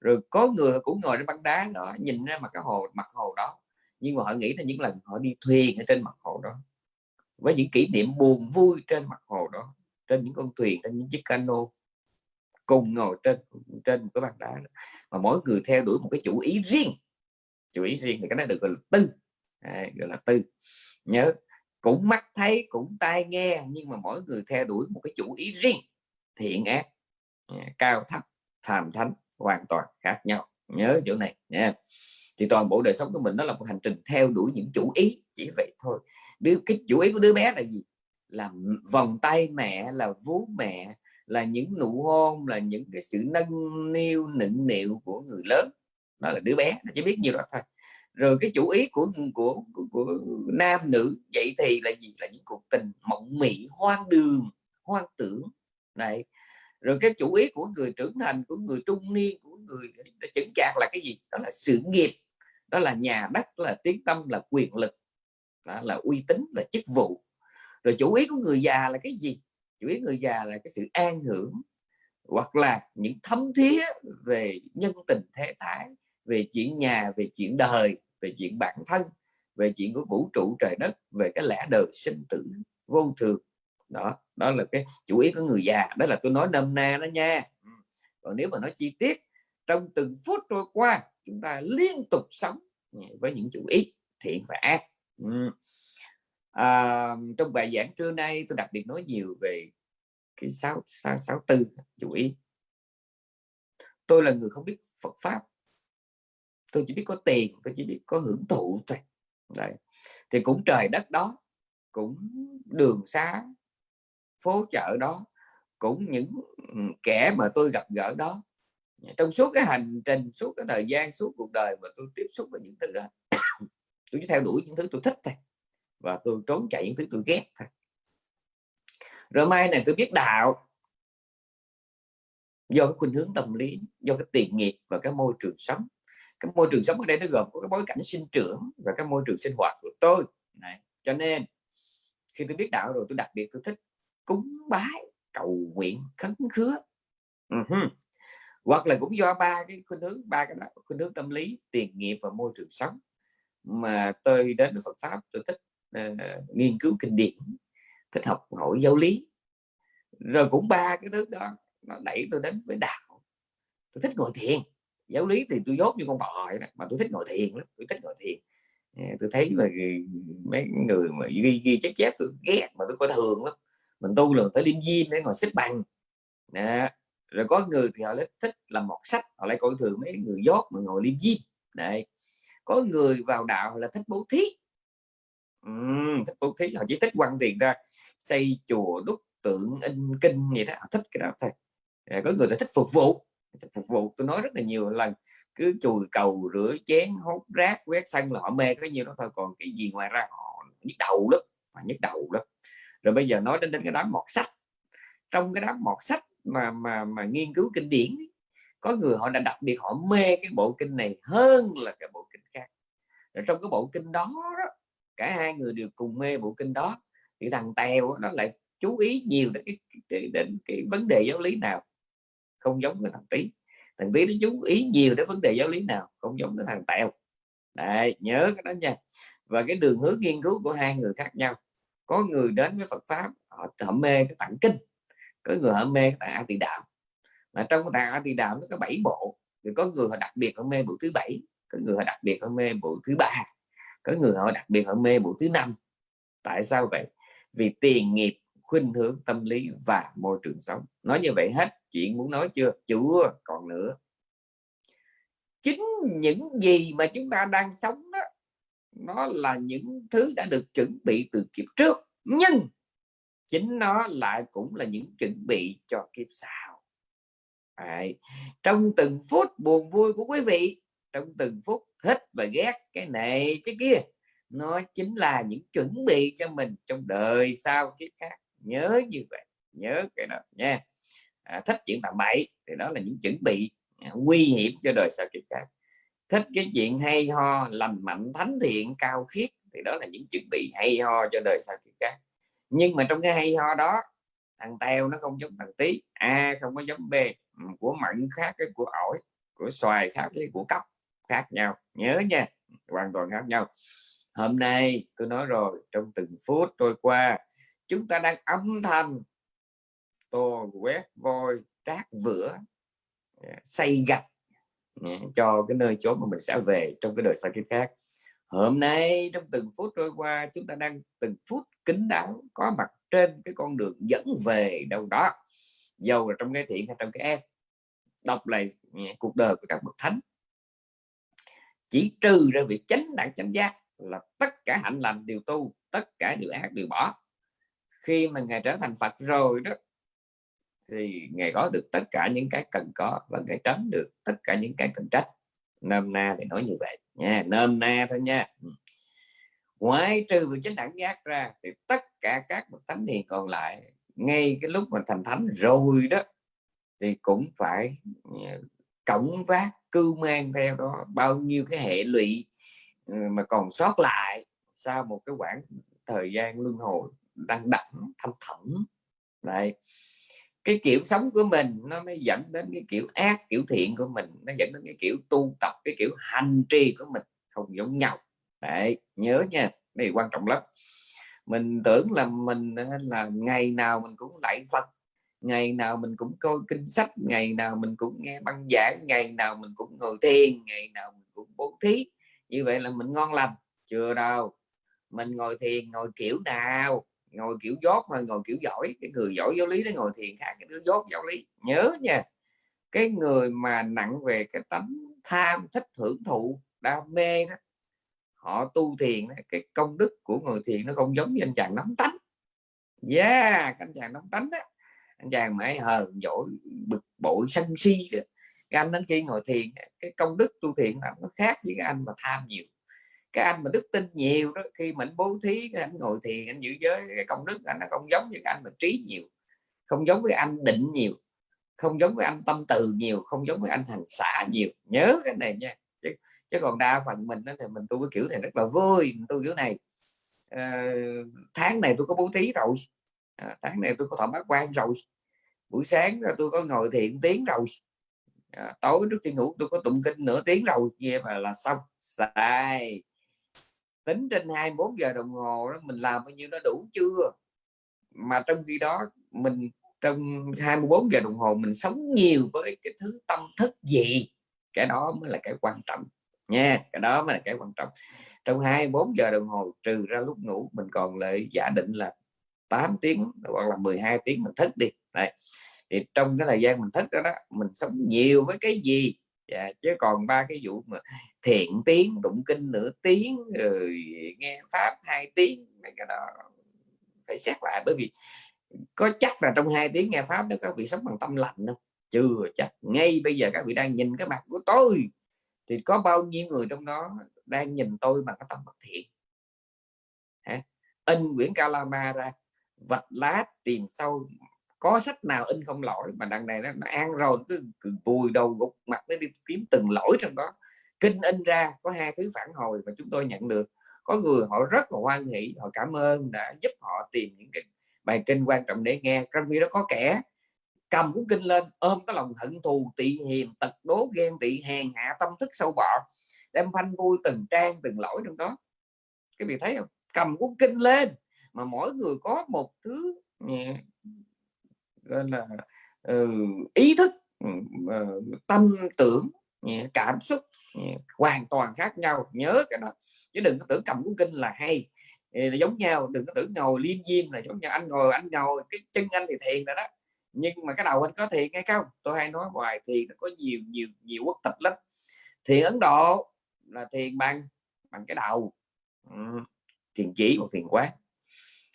Rồi có người cũng ngồi trên băng đá đó, nhìn ra mặt cái hồ, mặt hồ đó, nhưng mà họ nghĩ đến những lần họ đi thuyền ở trên mặt hồ đó. Với những kỷ niệm buồn vui trên mặt hồ đó trên những con thuyền trên những chiếc cano cùng ngồi trên trên một cái bàn đá mà mỗi người theo đuổi một cái chủ ý riêng. Chủ ý riêng thì cái này được gọi là tư. À, gọi là tư. Nhớ cũng mắt thấy cũng tai nghe nhưng mà mỗi người theo đuổi một cái chủ ý riêng thiện ác à, cao thấp tham thánh hoàn toàn khác nhau. Nhớ chỗ này nha. Thì toàn bộ đời sống của mình nó là một hành trình theo đuổi những chủ ý chỉ vậy thôi. Đứa cái chủ ý của đứa bé là gì? Là vòng tay mẹ là vú mẹ là những nụ hôn là những cái sự nâng niu nựng nịu của người lớn. Đó là đứa bé nó chỉ biết nhiều đó thôi. Rồi cái chủ ý của của, của, của nam nữ vậy thì là gì? Là những cuộc tình mộng mị hoang đường hoang tưởng. Này rồi cái chủ ý của người trưởng thành của người trung niên của người đã chững chạc là cái gì? Đó là sự nghiệp. Đó là nhà đất là tiếng tâm là quyền lực. Đó là uy tín là chức vụ rồi chủ ý của người già là cái gì? Chủ ý người già là cái sự an hưởng hoặc là những thấm thía về nhân tình thế thái, về chuyện nhà, về chuyện đời, về chuyện bản thân, về chuyện của vũ trụ trời đất, về cái lẽ đời sinh tử vô thường. Đó đó là cái chủ ý của người già. Đó là tôi nói nôm na đó nha. Ừ. Còn nếu mà nói chi tiết, trong từng phút trôi qua, chúng ta liên tục sống với những chủ ý thiện và ác. Ừ à, trong bài giảng trưa nay tôi đặc biệt nói nhiều về cái sáu sáu sáu tư chủ ý. Tôi là người không biết Phật pháp. Tôi chỉ biết có tiền tôi chỉ biết có hưởng thụ thôi. Đấy. thì cũng trời đất đó cũng đường xá phố chợ đó cũng những kẻ mà tôi gặp gỡ đó. Trong suốt cái hành trình suốt cái thời gian suốt cuộc đời mà tôi tiếp xúc với những thứ đó tôi chỉ theo đuổi những thứ tôi thích thôi và tôi trốn chạy những thứ tôi ghét thôi rồi mai này tôi biết đạo do cái khuynh hướng tâm lý, do cái tiền nghiệp và cái môi trường sống cái môi trường sống ở đây nó gồm có cái bối cảnh sinh trưởng và cái môi trường sinh hoạt của tôi này. cho nên, khi tôi biết đạo rồi tôi đặc biệt tôi thích cúng bái, cầu nguyện, khấn khứa uh -huh. hoặc là cũng do ba cái khuynh hướng, ba cái đó, khuynh hướng tâm lý, tiền nghiệp và môi trường sống mà tôi đến với Phật pháp, tôi thích uh, nghiên cứu kinh điển thích học hỏi giáo lý. Rồi cũng ba cái thứ đó nó đẩy tôi đến với đạo. Tôi thích ngồi thiền. Giáo lý thì tôi dốt như con bò vậy đó, mà tôi thích ngồi thiền lắm tôi thích ngồi thiền. Ờ, tôi thấy mà mấy người mà ghi ghi chép chép tôi ghét mà tôi coi thường lắm. Mình tu là phải liêm diêm để ngồi xếp bằng. Nè rồi có người thì họ thích làm một sách họ lại coi thường mấy người dốt mà ngồi liêm diêm. Này có người vào đạo là thích bố thí uhm, thích bố thí họ chỉ thích quăng tiền ra xây chùa đúc tượng in kinh gì đó họ thích cái đó thôi. Có người là thích phục vụ phục vụ. Tôi nói rất là nhiều lần cứ chùi cầu rửa chén hốt rác quét sân là họ mê cái nhiêu đó thôi còn cái gì ngoài ra họ nhức đầu lắm mà nhức đầu lắm. Rồi bây giờ nói đến đến cái đám mọt sách trong cái đám mọt sách mà mà mà nghiên cứu kinh điển có người họ đã đặc biệt họ mê cái bộ kinh này hơn là cái bộ kinh khác. Rồi trong cái bộ kinh đó, đó cả hai người đều cùng mê bộ kinh đó. Thì thằng tèo nó lại chú ý nhiều đến cái, cái, đến cái vấn đề giáo lý nào không giống cái thằng tí. Thằng tí nó chú ý nhiều đến vấn đề giáo lý nào không giống cái thằng tèo. Đấy, nhớ cái đó nha. Và cái đường hướng nghiên cứu của hai người khác nhau. Có người đến với Phật pháp họ, họ mê cái tặng kinh có người họ mê cái tạng A Tỳ Đạo mà trong cái tạng A Tỳ Đạo nó có bảy bộ. Thì có người họ đặc biệt họ mê bộ thứ bảy có người họ đặc biệt họ mê bộ thứ ba có người họ đặc biệt họ mê bộ thứ năm. Tại sao vậy? Vì tiền nghiệp, khuynh hướng tâm lý và môi trường sống. Nói như vậy hết. Chuyện muốn nói chưa? Chưa. Còn nữa. Chính những gì mà chúng ta đang sống đó, nó là những thứ đã được chuẩn bị từ kiếp trước. Nhưng chính nó lại cũng là những chuẩn bị cho kiếp sau. Đấy. trong từng phút buồn vui của quý vị, trong từng phút thích và ghét cái này cái kia. Nó chính là những chuẩn bị cho mình trong đời sau kiếp khác. Nhớ như vậy nhớ cái đó nha. À, thích chuyện tầm bậy thì đó là những chuẩn bị à, nguy hiểm cho đời sau kiếp khác. Thích cái chuyện hay ho lành mạnh thánh thiện cao khiết thì đó là những chuẩn bị hay ho cho đời sau kiếp khác. Nhưng mà trong cái hay ho đó thằng teo nó không giống thằng tí a không có giống b của mận khác cái của ổi của xoài khác cái của cốc khác nhau. Nhớ nha, hoàn toàn khác nhau. Hôm nay tôi nói rồi, trong từng phút trôi qua, chúng ta đang âm thầm tô quét vôi, trát vữa à, xây gạch à, cho cái nơi chốn mà mình sẽ về trong cái đời sau kiếp khác. Hôm nay trong từng phút trôi qua, chúng ta đang từng phút kính đáo, có mặt trên cái con đường dẫn về đâu đó, dầu là trong cái thiện hay trong cái ác. Đọc lại à, cuộc đời của các bậc thánh chỉ trừ ra việc chánh đẳng, chánh giác là tất cả hạnh lành đều tu, tất cả điều ác đều bỏ. Khi mà ngài trở thành Phật rồi đó, thì ngài có được tất cả những cái cần có và ngài tránh được tất cả những cái cần trách. Nôm na thì nói như vậy nha, nôm na thôi nha. Ừ. Ngoại ngoài trừ việc chánh đẳng giác ra thì tất cả các bậc thánh hiền còn lại, ngay cái lúc mà thành thánh rồi đó, thì cũng phải ừ, cổng vác cưu mang theo đó, bao nhiêu cái hệ lụy ừ, mà còn sót lại sau một cái quãng thời gian luân hồi đang đẳng, thâm thẳm này cái kiểu sống của mình nó mới dẫn đến cái kiểu ác, kiểu thiện của mình, nó dẫn đến cái kiểu tu tập, cái kiểu hành trì của mình không giống nhau. Đấy, nhớ nha đây quan trọng lắm. Mình tưởng là mình là ngày nào mình cũng lạy Phật ngày nào mình cũng coi kinh sách, ngày nào mình cũng nghe băng giảng, ngày nào mình cũng ngồi thiền, ngày nào mình cũng bố thí. Như vậy là mình ngon lành. Chưa đâu. Mình ngồi thiền, ngồi kiểu nào? Ngồi kiểu dốt mà ngồi kiểu giỏi. Cái người giỏi giáo lý nó ngồi thiền khác cái đứa dốt giáo lý. Nhớ nha. Cái người mà nặng về cái tấm tham, thích hưởng thụ, đam mê đó, họ tu thiền cái công đức của người thiền nó không giống như anh chàng nắm tánh. Yeah anh chàng nắm tánh đó anh chàng mãi hờn dỗi bực bội sân si cái anh đến kia ngồi thiền cái công đức tu thiền là nó khác với cái anh mà tham nhiều. Cái anh mà đức tin nhiều đó khi mình bố thí cái anh ngồi thiền anh giữ giới cái công đức anh nó không giống như cái anh mà trí nhiều không giống với anh định nhiều không giống với anh tâm từ nhiều không giống với anh hành xả nhiều. Nhớ cái này nha chứ, chứ còn đa phần mình đó, thì mình tu cái kiểu này rất là vui mình tu kiểu này. À, tháng này tôi có bố thí rồi à, tháng này tôi có thọ bát quan rồi. Buổi sáng là tôi có ngồi thiện tiếng rồi. À, tối trước khi ngủ tôi có tụng kinh nửa tiếng rồi vậy mà là xong. Sai tính trên 24 giờ đồng hồ đó mình làm bao nhiêu nó đủ chưa? Mà trong khi đó mình trong 24 giờ đồng hồ mình sống nhiều với cái thứ tâm thức gì? Cái đó mới là cái quan trọng nha cái đó mới là cái quan trọng. Trong 24 giờ đồng hồ trừ ra lúc ngủ mình còn lại giả định là 8 tiếng hoặc là 12 tiếng mình thức đi. Đấy. thì trong cái thời gian mình thức đó, đó mình sống nhiều với cái gì? Dạ, chứ còn ba cái vụ mà thiện tiếng tụng kinh nửa tiếng rồi nghe pháp hai tiếng mấy cái đó phải xét lại. Bởi vì có chắc là trong hai tiếng nghe pháp đó các vị sống bằng tâm lạnh không chưa chắc. Ngay bây giờ các vị đang nhìn cái mặt của tôi thì có bao nhiêu người trong đó đang nhìn tôi bằng cái tâm bất thiện? Hả? in quyển Kalama ra vạch lá tìm sâu có sách nào in không lỗi mà đằng này nó, nó ăn rồi cứ, cứ vùi đầu gục mặt nó đi kiếm từng lỗi trong đó. Kinh in ra có hai thứ phản hồi mà chúng tôi nhận được. Có người họ rất là hoan hỷ họ cảm ơn đã giúp họ tìm những cái bài kinh quan trọng để nghe. Trong khi đó có kẻ cầm cuốn kinh lên ôm cái lòng hận thù tị hiềm tật đố ghen tị hèn hạ tâm thức sâu bọ đem phanh vui từng trang từng lỗi trong đó. Cái vị thấy không? Cầm cuốn kinh lên mà mỗi người có một thứ gọi là ừ, ý thức ừ, ờ, tâm tưởng cảm xúc hoàn toàn khác nhau. Nhớ cái đó. Chứ đừng có tưởng cầm cuốn kinh là hay. Là giống nhau, đừng có tưởng ngồi liêm diêm là giống nhau. Anh ngồi anh ngồi, cái chân anh thì thiền rồi đó. Nhưng mà cái đầu anh có thiền hay không? Tôi hay nói hoài, thiền nó có nhiều nhiều nhiều quốc tịch lắm. Thiền Ấn Độ là thiền bằng bằng cái đầu. Ừ. thiền chỉ hoặc thiền quán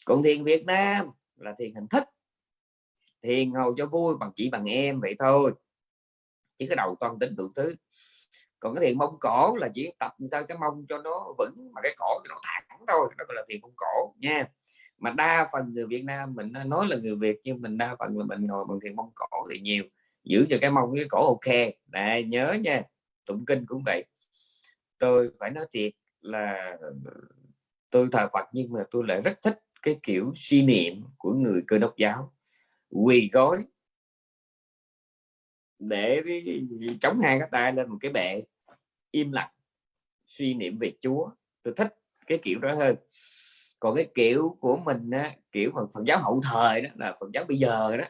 còn thiền Việt Nam là thiền hình thức. Thiền ngồi cho vui bằng chỉ bằng em vậy thôi. Chỉ cái đầu toàn tính đủ thứ. Còn cái thiền mông cổ là chỉ tập sao cái mông cho nó vững, mà cái cổ nó thẳng thôi, đó gọi là thiền mông cổ nha. Mà đa phần người Việt Nam mình nói là người Việt, nhưng mình đa phần là mình ngồi bằng thiền mông cổ thì nhiều. Giữ cho cái mông cái cổ ok. Này, nhớ nha, tụng kinh cũng vậy. Tôi phải nói thiệt là, tôi thờ Phật nhưng mà tôi lại rất thích cái kiểu suy niệm của người cơ đốc giáo. Quỳ gối để chống hai cái tay lên một cái bệ im lặng suy niệm về Chúa. Tôi thích cái kiểu đó hơn. Còn cái kiểu của mình á, kiểu mà Phật giáo hậu thời đó là Phật giáo bây giờ đó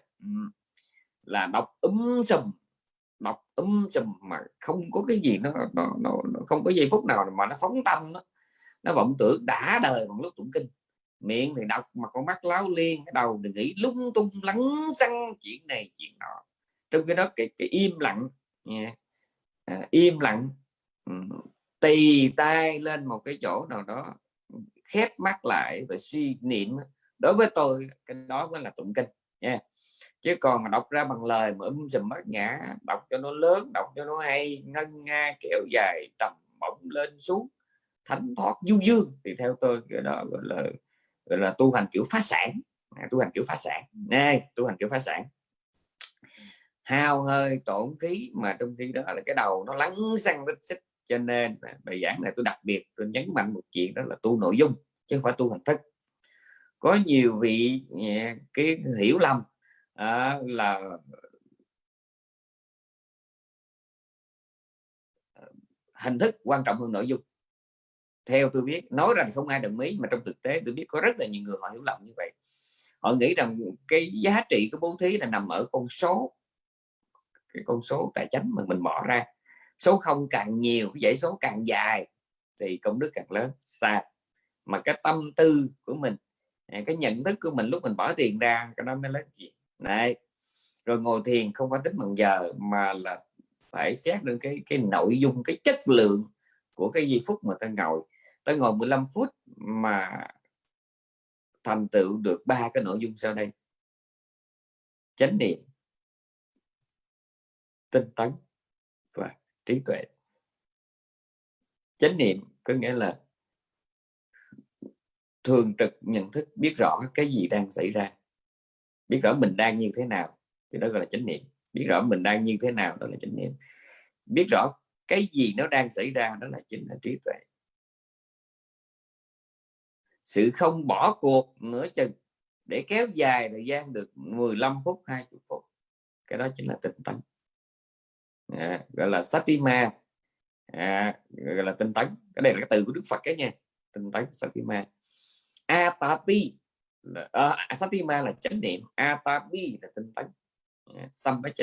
là đọc ấm sùm đọc ấm sùm mà không có cái gì nó, nó, nó, nó không có giây phút nào mà nó phóng tâm đó. nó vọng tưởng đã đời bằng lúc tụng kinh miệng thì đọc mà con mắt láo liên cái đầu thì nghĩ lung tung lắng xăng chuyện này chuyện nọ trong cái đó cái, cái im lặng yeah. à, im lặng tì tay lên một cái chỗ nào đó khép mắt lại và suy niệm đối với tôi cái đó mới là tụng kinh nha chứ còn mà đọc ra bằng lời mà um sùm mất nhã đọc cho nó lớn đọc cho nó hay ngân nga kéo dài trầm bổng lên xuống thánh thoát du dương thì theo tôi cái đó gọi là gọi là tu hành kiểu phá sản. À, tu hành kiểu phá sản. Nè tu hành kiểu phá sản. Hao hơi tổn khí mà trong khi đó là cái đầu nó lắng xăng vết xích. Cho nên bài giảng này tôi đặc biệt tôi nhấn mạnh một chuyện đó là tu nội dung chứ không phải tu hình thức. Có nhiều vị à, cái hiểu lầm à, là à, hình thức quan trọng hơn nội dung theo tôi biết, nói rằng không ai đồng ý, mà trong thực tế tôi biết có rất là nhiều người họ hiểu lầm như vậy. Họ nghĩ rằng cái giá trị của bố thí là nằm ở con số, cái con số tài chính mà mình bỏ ra. Số không càng nhiều, cái dãy số càng dài, thì công đức càng lớn. Xa mà cái tâm tư của mình à, cái nhận thức của mình lúc mình bỏ tiền ra, cái đó mới lớn gì. Này rồi ngồi thiền không phải tính bằng giờ, mà là phải xét được cái cái nội dung, cái chất lượng của cái giây phút mà ta ngồi ta ngồi 15 phút mà thành tựu được ba cái nội dung sau đây. Chánh niệm, tinh tấn và trí tuệ. Chánh niệm có nghĩa là thường trực nhận thức, biết rõ cái gì đang xảy ra, biết rõ mình đang như thế nào, thì đó gọi là chánh niệm. Biết rõ mình đang như thế nào, đó là chánh niệm. Biết rõ cái gì nó đang xảy ra đó là chính là trí tuệ. Sự không bỏ cuộc nữa chừng để kéo dài thời gian được 15 phút 20 phút. Cái đó chính là tinh tấn. À, gọi là satima. À, gọi là tinh tấn. Cái này là cái từ của đức phật cái nha. Tinh tấn satima. Atapi là, à, à, satima là chánh niệm. Atapi là tinh tấn. À,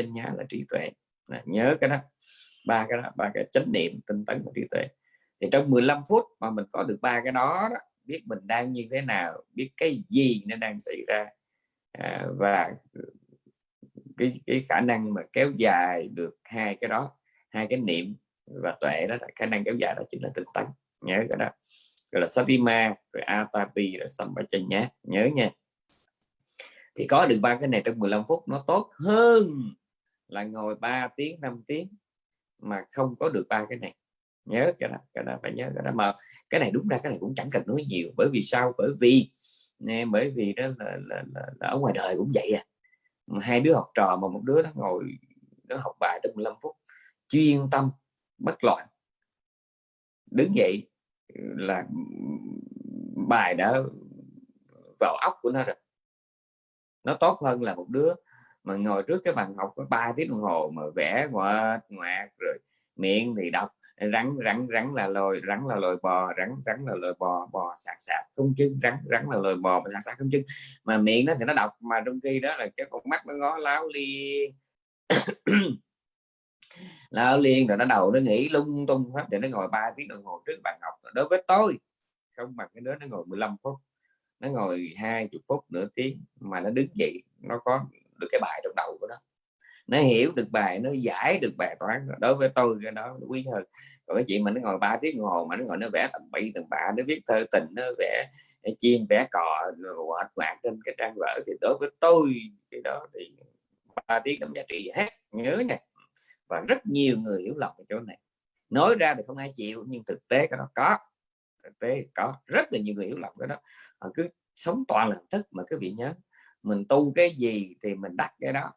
nhá là trí tuệ. À, nhớ cái đó ba cái đó ba cái chánh niệm tinh tấn và trí tuệ. Thì trong 15 phút mà mình có được ba cái đó, đó biết mình đang như thế nào biết cái gì nó đang xảy ra à, và cái cái khả năng mà kéo dài được hai cái đó hai cái niệm và tuệ đó là khả năng kéo dài đó chính là tinh tấn. Nhớ cái đó. Gọi là satima rồi atapi rồi sampachanya. Nhớ nha. Thì có được ba cái này trong 15 phút nó tốt hơn là ngồi 3 tiếng 5 tiếng mà không có được ba cái này. Nhớ cái đó cái đó phải nhớ cái đó. Mà cái này đúng ra cái này cũng chẳng cần nói nhiều bởi vì sao? Bởi vì nè bởi vì đó là, là, là, là ở ngoài đời cũng vậy à. Hai đứa học trò mà một đứa nó ngồi nó học bài trong 15 phút chuyên tâm bất loạn. Đứng dậy là bài đã vào óc của nó rồi. Nó tốt hơn là một đứa mà ngồi trước cái bàn học có 3 tiếng đồng hồ mà vẽ ngoạt ngoạc rồi miệng thì đọc, rắn rắn rắn là lồi, rắn là lồi bò, rắn rắn là lồi bò bò sạc sạc không chứ rắn rắn là lồi bò sạc sạc không chứ mà miệng nó thì nó đọc, mà trong khi đó là cái con mắt nó ngó láo liên. Láo liên rồi nó đầu nó nghĩ lung tung hết thì nó ngồi 3 tiếng đồng hồ trước bàn học. Đối với tôi, không bằng cái đứa nó ngồi 15 phút, nó ngồi hai chục phút nửa tiếng mà nó đứng dậy, nó có được cái bài trong đầu của nó. Nó hiểu được bài, nó giải được bài toán. Đối với tôi cái đó quý hơn. Còn cái chuyện mà nó ngồi ba tiếng ngồi mà nó ngồi nó vẽ tầm bậy tầm bạ, nó viết thơ tình, nó vẽ ờ, chim, vẽ cò hoạt quạt trên cái trang vở. Thì đối với tôi cái đó thì ba tiếng đóng giá trị hết. Nhớ nha. Và rất nhiều người hiểu lầm cái chỗ này. Nói ra thì không ai chịu, nhưng thực tế cái đó có. Thực tế có. Rất là nhiều người hiểu lầm cái đó. Họ cứ sống toàn là thức mà cứ bị nhớ mình tu cái gì thì mình đắc cái đó.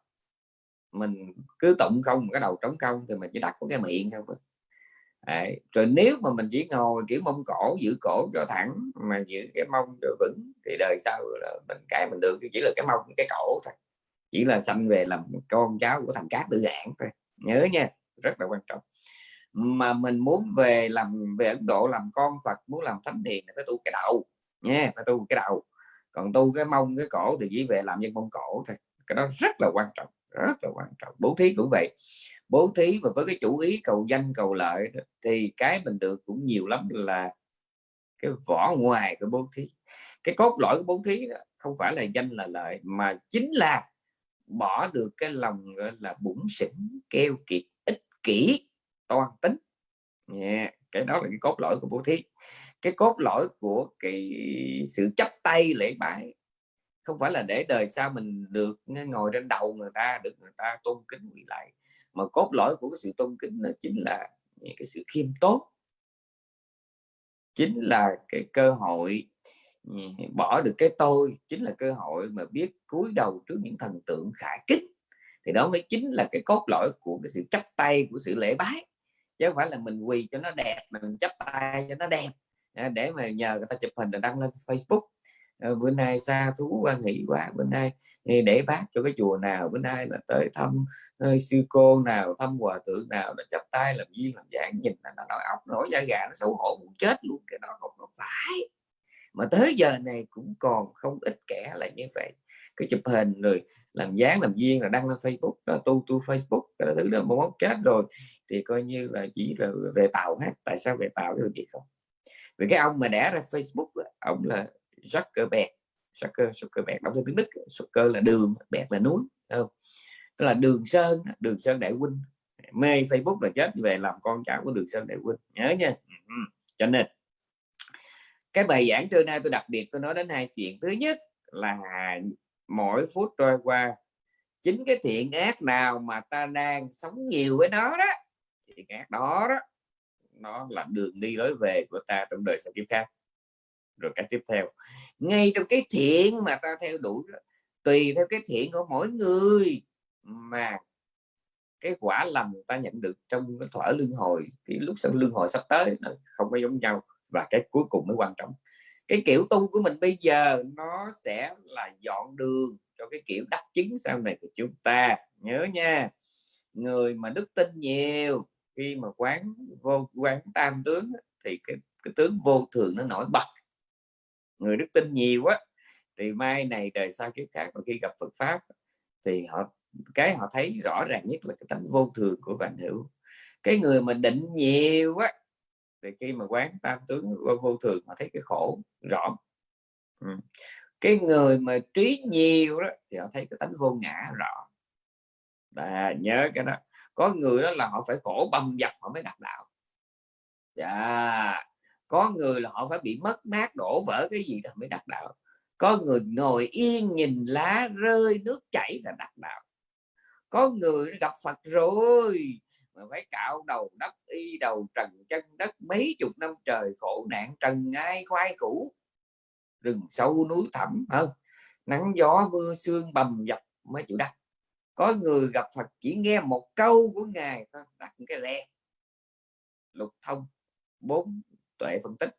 Mình cứ tụng không, cái đầu trống không thì mình chỉ đặt có cái miệng thôi. Đấy. rồi nếu mà mình chỉ ngồi, kiểu, mông cổ, giữ cổ cho thẳng, mà giữ cái mông cho vững thì đời sau là mình cái mình được, chỉ là cái mông, cái cổ thôi. Chỉ là sanh về làm con cháu của thằng cát tự giảng thôi. Nhớ nha, rất là quan trọng. Mà mình muốn về làm, về Ấn Độ làm con Phật, muốn làm thánh hiền phải tu cái đầu nha, phải tu cái đầu còn tu cái mông, cái cổ thì chỉ về làm nhân mông cổ thôi. Cái đó rất là quan trọng, rất là quan trọng. Bố thí cũng vậy. Bố thí và với cái chủ ý cầu danh, cầu lợi thì cái mình được cũng nhiều lắm là cái vỏ ngoài của bố thí. Cái cốt lõi của bố thí đó không phải là danh, là lợi, mà chính là bỏ được cái lòng, gọi là bụng xỉn, keo kiệt, ích kỷ, toan tính. Yeah. cái đó là cái cốt lõi của bố thí cái cốt lõi của cái sự chấp tay lễ bái. Không phải là để đời sau mình được ngồi trên đầu người ta, được người ta tôn kính quỳ lại, mà cốt lõi của cái sự tôn kính là chính là cái sự khiêm tốn. Chính là cái cơ hội bỏ được cái tôi, chính là cơ hội mà biết cúi đầu trước những thần tượng khả kích. Thì đó mới chính là cái cốt lõi của cái sự chấp tay của sự lễ bái. Chứ không phải là mình quỳ cho nó đẹp mình chấp tay cho nó đẹp để mà nhờ người ta chụp hình rồi đăng lên Facebook. Ờ, bữa nay xa thú quan hỷ quá bữa nay để bác cho cái chùa nào bữa nay là tới thăm ờ, sư cô nào thăm hòa thượng nào là chắp tay làm duyên làm dạng nhìn là nó nói óc nổi da gà nó xấu hổ muốn chết luôn cái đó không, có phải. Mà tới giờ này cũng còn không ít kẻ là như vậy. Cái chụp hình rồi làm dáng làm duyên là đăng lên Facebook đó tu tu Facebook cái thứ đó một mốt chết rồi. Thì coi như là chỉ là về tàu hết. Tại sao về tàu? Cái gì không? Vì cái ông mà đẻ ra Facebook ông là Zuckerberg. Zucker, Zuckerberg đọc theo tiếng Đức, Zucker là đường bẹt là núi không? Tức là đường sơn đường sơn đại huynh. Mê Facebook là chết, về làm con cháu của đường sơn đại huynh. Nhớ nha. Cho nên, cái bài giảng trưa nay tôi đặc biệt tôi nói đến hai chuyện. Thứ nhất là mỗi phút trôi qua, chính cái thiện ác nào mà ta đang sống nhiều với nó đó, thiện ác đó đó nó là đường đi lối về của ta trong đời sau kiếp khác. Rồi cái tiếp theo, ngay trong cái thiện mà ta theo đuổi tùy theo cái thiện của mỗi người mà cái quả lành ta nhận được trong cái thỏa lương hồi, cái lúc sau lương hồi sắp tới nó không có giống nhau và cái cuối cùng mới quan trọng. Cái kiểu tu của mình bây giờ nó sẽ là dọn đường cho cái kiểu đắc chứng sau này của chúng ta. Nhớ nha, người mà đức tin nhiều khi mà quán vô quán tam tướng thì cái, cái tướng vô thường nó nổi bật. Người đức tin nhiều quá thì mai này đời sau kiếp khác mà khi gặp Phật pháp thì họ cái họ thấy rõ ràng nhất là cái tánh vô thường của vạn hữu. Cái người mà định nhiều quá thì khi mà quán tam tướng vô, vô thường họ thấy cái khổ rõ. Ừ. cái người mà trí nhiều đó thì họ thấy cái tánh vô ngã rõ. Và nhớ cái đó có người đó là họ phải khổ bầm dập họ mới đạt đạo. Dạ. Có người là họ phải bị mất mát đổ vỡ cái gì đó mới đạt đạo. Có người ngồi yên nhìn lá rơi, nước chảy là đạt đạo. Có người gặp Phật rồi, mà phải cạo đầu đất, y đầu trần chân đất mấy chục năm trời, khổ nạn trần ai khoai cũ rừng sâu núi thẳm hơn nắng gió mưa sương bầm dập mới chịu đắc có người gặp Phật chỉ nghe một câu của ngài thôi đặt cái le lục thông bốn tuệ phân tích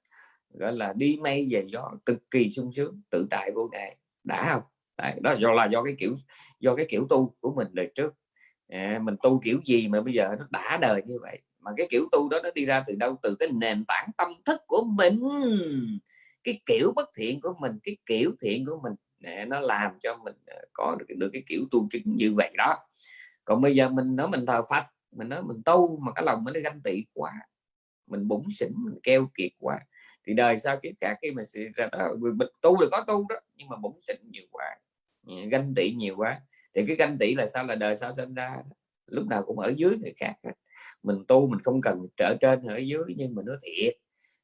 gọi là đi mây về gió cực kỳ sung sướng tự tại vô ngại đã không? Đấy, đó do là do cái kiểu do cái kiểu tu của mình đời trước. À, mình tu kiểu gì mà bây giờ nó đã đời như vậy? Mà cái kiểu tu đó nó đi ra từ đâu? Từ cái nền tảng tâm thức của mình. Cái kiểu bất thiện của mình cái kiểu thiện của mình để nó làm cho mình ờ, có được, được cái kiểu tu chứng như vậy đó. Còn bây giờ mình nói mình thờ Phật mình nói mình tu mà cái lòng mình nó ganh tị quá mình bụng xỉn mình keo kiệt quá thì đời sau cái cả khi mà ra mình tu được có tu đó nhưng mà bụng xỉn nhiều quá ừ, ganh tị nhiều quá. Thì cái ganh tị là sao? Là đời sau sinh ra lúc nào cũng ở dưới người khác mình tu mình không cần trở trên ở dưới nhưng mà nó thiệt.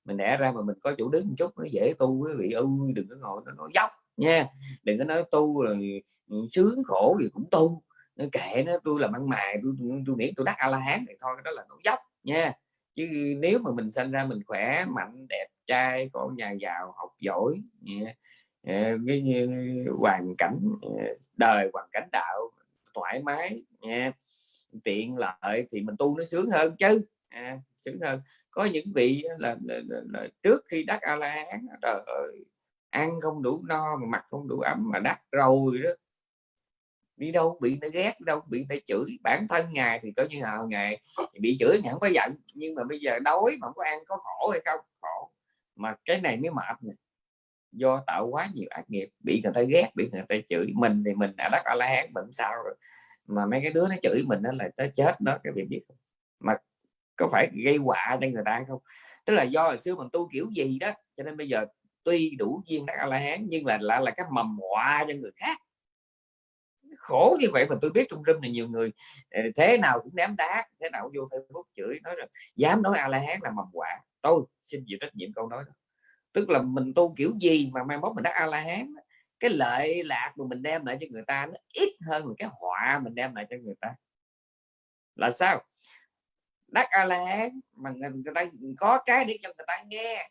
Mình đẻ ra mà mình có chỗ đứng một chút nó dễ tu quý vị ơi đừng có ngồi nó nó dốc nha. Đừng có nói tu rồi ừ, sướng khổ gì cũng tu. Nó kệ nó tôi là ăn mài tôi tôi, tôi nghĩ tôi đắc a la hán thì thôi đó là nó dốc nha. Chứ nếu mà mình sinh ra mình khỏe mạnh đẹp trai có nhà giàu học giỏi ờ, cái hoàn cảnh ờ, đời hoàn cảnh đạo thoải mái nha tiện lợi thì mình tu nó sướng hơn chứ. À, sướng hơn. Có những vị là, là, là, là trước khi đắc a la hán trời ơi ăn không đủ no, mà mặt không đủ ấm, mà đắt rồi đó. Đi đâu bị nó ghét, đâu bị phải chửi. Bản thân ngài thì coi như là ngày bị chửi, ngài không có giận. Nhưng mà bây giờ đói mà không có ăn, có khổ hay không? Khổ. Mà cái này mới mệt này do tạo quá nhiều ác nghiệp, bị người ta ghét, bị người ta chửi. Mình thì mình đã đắc a la hán mình sao rồi. Mà mấy cái đứa nó chửi mình nó là tới chết đó cái việc biết không? mà có phải gây họa cho người ta không? Tức là do hồi xưa mình tu kiểu gì đó, cho nên bây giờ tuy đủ duyên đắc a la hán, nhưng là lại là cái mầm họa cho người khác. Khổ như vậy mà tôi biết trong rừng này nhiều người ờ, thế nào cũng ném đá, thế nào cũng vô facebook chửi, nói rằng dám nói a la hán là mầm họa. Tôi xin chịu trách nhiệm câu nói đó. Tức là mình tu kiểu gì mà mai mốt mình đắc a la hán, cái lợi lạc mà mình đem lại cho người ta nó ít hơn cái họa mình đem lại cho người ta. Là sao? Đắc a la hán mà người ta có cái để cho người ta nghe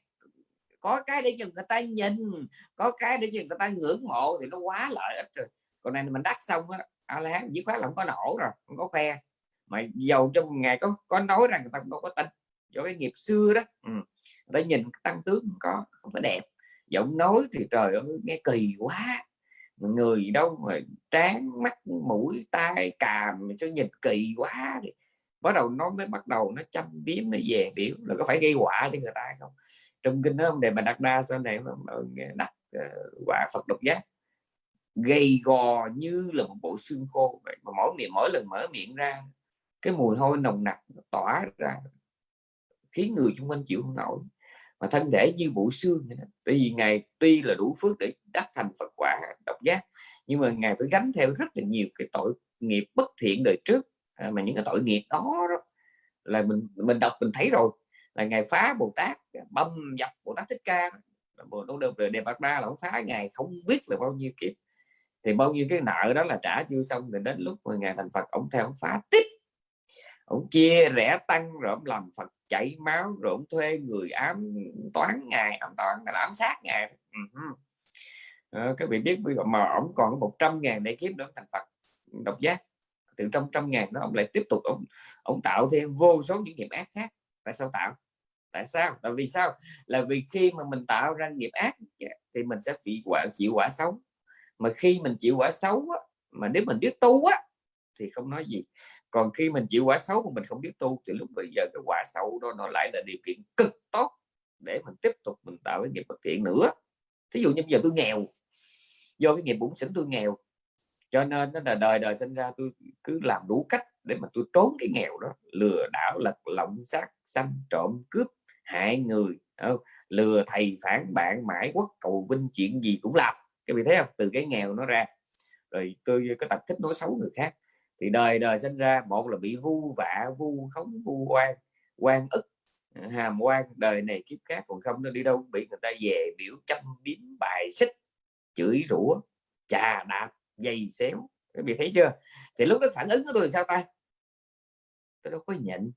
có cái để cho người ta nhìn, có cái để cho người ta ngưỡng mộ thì nó quá lợi ích rồi. Còn này mình đắt xong á à la dứt khoát là không có nổ rồi, không có khoe. Mà giàu trong ngày có có nói rằng người ta không có tin. Do cái nghiệp xưa đó ừ. người ta nhìn tăng tướng không có không có đẹp. Giọng nói thì trời ơi, nghe kỳ quá. Người đâu mà trán mắt, mũi, tai, càm cho nhìn kỳ quá thì bắt đầu nó mới bắt đầu nó chăm biếm, nó về biểu là có phải gây quả cho người ta không? Trong kinh đó đề mà đặt đa sau này mà đặt ờ, quả phật độc giác. Gầy gò như là một bộ xương khô. Vậy mà mỗi miệng mỗi lần mở miệng ra cái mùi hôi nồng nặc tỏa ra khiến người xung quanh chịu không nổi. Mà thân thể như bộ xương vậy đó. tại vì ngài tuy là đủ phước để đắc thành Phật quả độc giác nhưng mà ngài phải gánh theo rất là nhiều cái tội nghiệp bất thiện đời trước. À, mà những cái tội nghiệp đó, đó là mình mình đọc mình thấy rồi là ngày phá Bồ Tát băm dập Bồ Tát Thích Ca. Bồ đâu được Đề Bạc ba là ông phá ngày không biết là bao nhiêu kiếp. Thì bao nhiêu cái nợ đó là trả chưa xong thì đến lúc mà ngày thành Phật ông theo ông phá tiếp. Ông chia rẻ tăng rồi ông làm Phật chảy máu rồi ông thuê người ám toán ngài ám toán là ám sát ngài. À, các vị biết mà ông còn 100 ngàn để kiếm được thành Phật. Độc giác. Từ trong trăm ngàn đó ông lại tiếp tục ông ông tạo thêm vô số những nghiệp ác khác. Tại sao tạo? Tại sao? Là vì sao? Là vì khi mà mình tạo ra nghiệp ác thì mình sẽ bị quả chịu quả xấu. Mà khi mình chịu quả xấu á, mà nếu mình biết tu á thì không nói gì. Còn khi mình chịu quả xấu mà mình không biết tu thì lúc bây giờ cái quả xấu đó nó lại là điều kiện cực tốt để mình tiếp tục mình tạo cái nghiệp bất thiện nữa. Thí dụ như bây giờ tôi nghèo do cái nghiệp bụng sỉnh tôi nghèo. Cho nên nó là đời đời sinh ra tôi cứ làm đủ cách để mà tôi trốn cái nghèo đó. Lừa đảo lật lộng sát sanh trộm cướp hại người ờ, lừa thầy phản bạn mãi quốc, cầu vinh chuyện gì cũng làm. Cái vị thấy không? Từ cái nghèo nó ra. Rồi tôi có tập thích nói xấu người khác. Thì đời đời sinh ra, một là bị vu vạ, vu khống, vu oan quan ức ờ, hàm quan đời này kiếp khác, còn không nó đi đâu. Bị người ta về biểu, châm biếm, bài xích, chửi rủa, chà đạp dày xéo. Các vị thấy chưa? Thì lúc đó phản ứng của tôi sao ta? Tôi đâu có nhịn.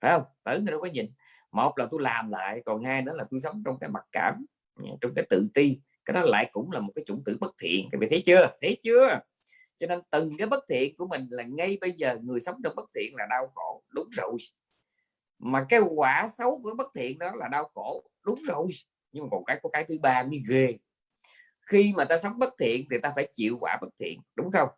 Phải không? Phản ứng tôi đâu có nhịn một là tôi làm lại, còn hai đó là tôi sống trong cái mặc cảm à, trong cái tự ti. Cái đó lại cũng là một cái chủng tử bất thiện. Các vị thấy chưa? Thấy chưa? Cho nên từng cái bất thiện của mình là ngay bây giờ người sống trong bất thiện là đau khổ. Đúng rồi. Mà cái quả xấu của bất thiện đó là đau khổ. Đúng rồi. Nhưng mà còn cái, có cái thứ ba mới ghê. Khi mà ta sống bất thiện thì ta phải chịu quả bất thiện. Đúng không?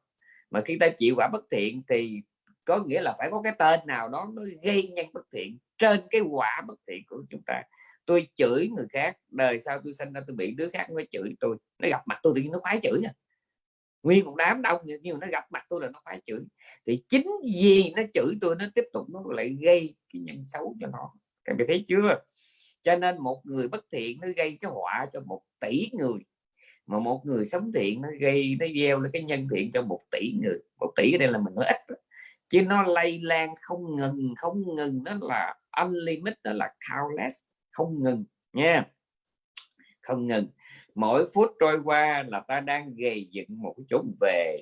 Mà khi ta chịu quả bất thiện thì có nghĩa là phải có cái tên nào đó nó gây nhân bất thiện trên cái quả bất thiện của chúng ta. Tôi chửi người khác, đời sau tôi sinh ra tôi bị đứa khác nó chửi tôi. Nó gặp mặt tôi thì nó khoái chửi à. nguyên một đám đông nhưng mà nó gặp mặt tôi là nó khoái chửi. Thì chính vì nó chửi tôi, nó tiếp tục nó lại gây cái nhân xấu cho nó. Các bạn thấy chưa? Cho nên một người bất thiện nó gây cái họa cho một tỷ người. Mà một người sống thiện nó gây, nó gieo lên cái nhân thiện cho một tỷ người. Một tỷ ở đây là mình nói ít chứ nó lây lan không ngừng không ngừng, nó là unlimited đó là countless, không ngừng, nha. Không ngừng. Mỗi phút trôi qua là ta đang gây dựng một cái chỗ về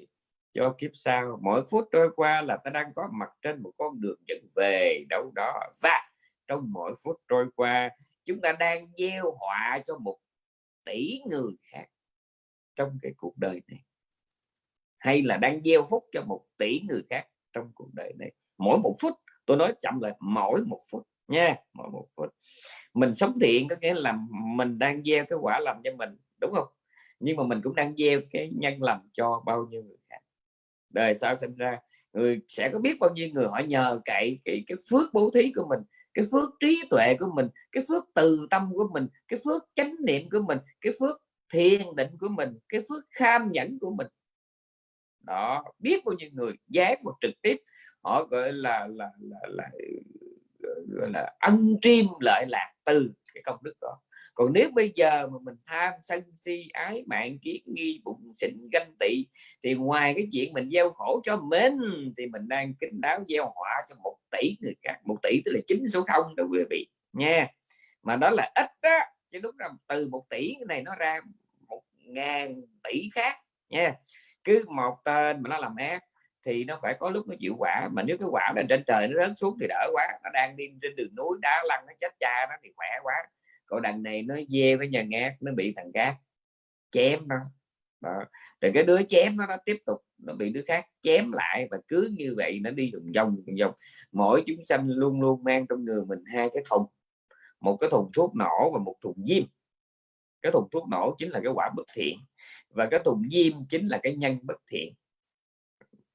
cho kiếp sau. Mỗi phút trôi qua là ta đang có mặt trên một con đường dẫn về đâu đó. Và trong mỗi phút trôi qua, chúng ta đang gieo họa cho một tỷ người khác trong cái cuộc đời này. Hay là đang gieo phúc cho một tỷ người khác trong cuộc đời này. Mỗi một phút tôi nói chậm lại mỗi một phút nha mỗi một phút. Mình sống thiện có nghĩa là mình đang gieo cái quả làm cho mình đúng không? Nhưng mà mình cũng đang gieo cái nhân làm cho bao nhiêu người khác. Đời sau sinh ra người sẽ có biết bao nhiêu người họ nhờ cậy cái, cái phước bố thí của mình cái phước trí tuệ của mình cái phước từ tâm của mình cái phước chánh niệm của mình cái phước thiền định của mình cái phước kham nhẫn của mình. Đó biết bao nhiêu người dán một trực tiếp họ gọi là là là, là, gọi là ân triêm lợi lạc từ cái công đức đó. Còn nếu bây giờ mà mình tham sân si ái mạng kiến nghi bụng xịn ganh tị thì ngoài cái chuyện mình gieo khổ cho mình thì mình đang kính đáo gieo họa cho một tỷ người khác. Một tỷ tức là chín số không đó quý vị nha. Mà đó là ít đó chứ đúng là từ một tỷ cái này nó ra một ngàn tỷ khác nha. Cứ một tên mà nó làm ác thì nó phải có lúc nó chịu quả. Mà nếu cái quả lên trên trời nó rớt xuống thì đỡ quá. Nó đang đi trên đường núi đá lăn nó chết cha nó thì khỏe quá. Còn đằng này nó dê với nhà ngát nó bị thằng cát chém nó. Đó. rồi cái đứa chém nó, nó tiếp tục nó bị đứa khác chém lại và cứ như vậy nó đi vòng vòng vòng. Mỗi chúng sanh luôn luôn mang trong người mình hai cái thùng. Một cái thùng thuốc nổ và một thùng diêm. Cái thùng thuốc nổ chính là cái quả bất thiện và cái thùng diêm chính là cái nhân bất thiện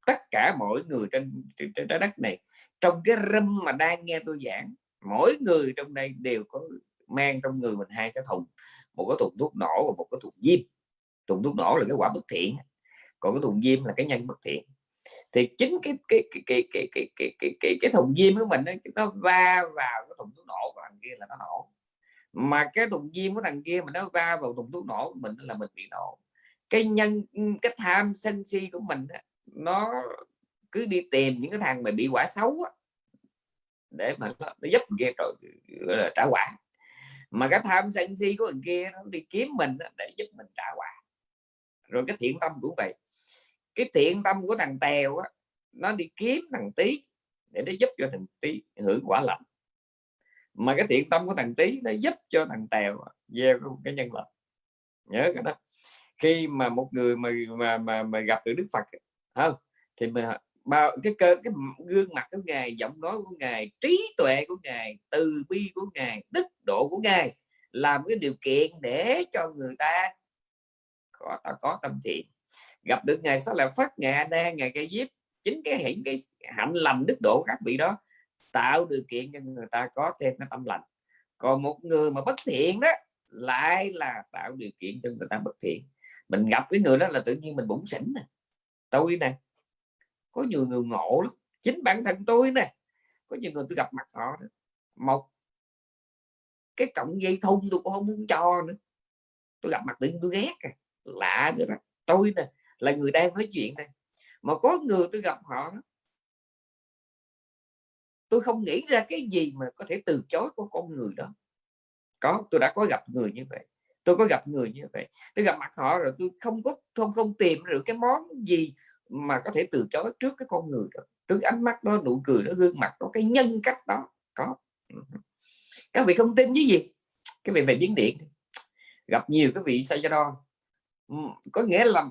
tất cả mỗi người trên trên trái đất này. Trong cái râm mà đang nghe tôi giảng mỗi người trong đây đều có mang trong người mình hai cái thùng một cái thùng thuốc nổ và một cái thùng diêm. Thùng thuốc nổ là cái quả bất thiện còn cái thùng diêm là cái nhân bất thiện. Thì chính cái cái cái cái cái cái cái cái, cái, cái thùng diêm của mình ấy, nó va vào cái thùng thuốc nổ của thằng kia là nó nổ. Mà cái thùng diêm của thằng kia mà nó va vào thùng thuốc nổ của mình là mình bị nổ. Cái nhân cái tham sân si của mình ấy, nó cứ đi tìm những cái thằng mà bị quả xấu á, để mà nó, nó giúp kia rồi gọi là trả quả. Mà cái tham sân si của người kia nó đi kiếm mình để giúp mình trả quả. Rồi cái thiện tâm cũng vậy. Cái thiện tâm của thằng tèo á, nó đi kiếm thằng tí để nó giúp cho thằng tí hưởng quả lành mà cái thiện tâm của thằng tí nó giúp cho thằng tèo gieo cái nhân lành nhớ cái đó. Khi mà một người mà mà mà, mà gặp được đức phật không, thì mình bao, cái cơ, cái gương mặt của ngài, giọng nói của ngài, trí tuệ của ngài, từ bi của ngài, đức độ của ngài làm cái điều kiện để cho người ta có ta có tâm thiện. Gặp được ngài sao là phát, ngài đa, ngài cây diếp, chính cái hiển cái hạnh lành, đức độ các vị đó tạo điều kiện cho người ta có thêm cái tâm lành. Còn một người mà bất thiện đó, lại là tạo điều kiện cho người ta bất thiện. Mình gặp cái người đó là tự nhiên mình bụng xỉn này tôi nè. Có nhiều người ngộ lắm. Chính bản thân tôi nè. Có nhiều người tôi gặp mặt họ đó. một cái cọng dây thun tôi cũng không muốn cho nữa. Tôi gặp mặt tự nhiên tôi ghét à. lạ nữa đó tôi nè là người đang nói chuyện này mà có người tôi gặp họ đó, tôi không nghĩ ra cái gì mà có thể từ chối của con người đó. Có tôi đã có gặp người như vậy tôi có gặp người như vậy. Tôi gặp mặt họ rồi tôi không có, không không tìm được cái món gì mà có thể từ chối trước cái con người đó. Trước ánh mắt đó, nụ cười đó, gương mặt đó, cái nhân cách đó, có. Các vị không tin với gì? Cái vị về biến điện gặp nhiều cái vị say đo có nghĩa là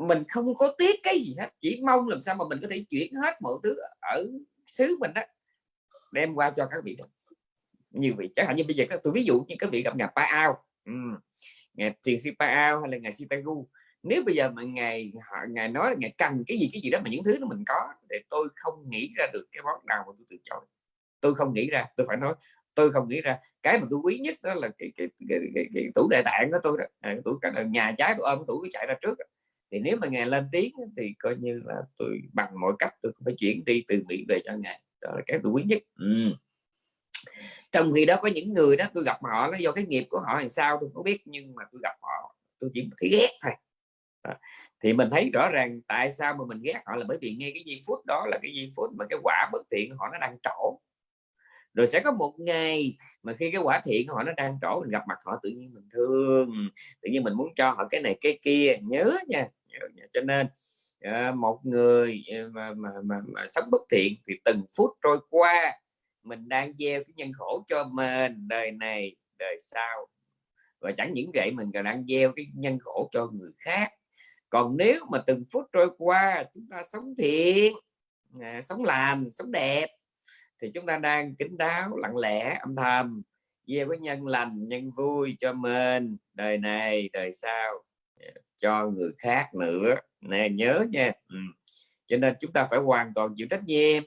mình không có tiếc cái gì hết, chỉ mong làm sao mà mình có thể chuyển hết mọi thứ ở xứ mình đó đem qua cho các vị đó nhiều vị, chẳng hạn như bây giờ các, tôi ví dụ như các vị gặp nhà Pa Ao ừ. ngày thiền Sipa Ao hay là ngày Sitagu nếu bây giờ mà ngày họ ngài nói là ngài cần cái gì cái gì đó mà những thứ đó mình có thì tôi không nghĩ ra được cái món nào mà tôi từ chối. Tôi không nghĩ ra tôi phải nói tôi không nghĩ ra. Cái mà tôi quý nhất đó là cái cái, cái, cái, cái, tủ đại tạng của tôi đó à, tủ ờ, nhà trái tôi ôm tủ cái chạy ra trước thì nếu mà ngài lên tiếng thì coi như là tôi bằng mọi cách tôi phải chuyển đi từ mỹ về cho ngài. Đó là cái tôi quý nhất. Ừ trong khi đó có những người đó tôi gặp họ nó do cái nghiệp của họ làm sao tôi không biết nhưng mà tôi gặp họ tôi chỉ thấy ghét thôi. Thì mình thấy rõ ràng tại sao mà mình ghét họ là bởi vì ngay cái giây phút đó là cái giây phút mà cái quả bất thiện họ nó đang trổ. Rồi sẽ có một ngày mà khi cái quả thiện họ nó đang trổ mình gặp mặt họ tự nhiên mình thương tự nhiên mình muốn cho họ cái này cái kia. Nhớ nha, nhớ nha. cho nên ờ, một người ờ, mà, mà, mà, mà sống bất thiện thì từng phút trôi qua mình đang gieo cái nhân khổ cho mình đời này đời sau. Và chẳng những vậy mình còn đang gieo cái nhân khổ cho người khác. Còn nếu mà từng phút trôi qua chúng ta sống thiện à, sống làm sống đẹp thì chúng ta đang kính đáo lặng lẽ âm thầm gieo với nhân lành nhân vui cho mình đời này đời sau à, cho người khác nữa. Nè nhớ nha. Ừ. cho nên chúng ta phải hoàn toàn chịu trách nhiệm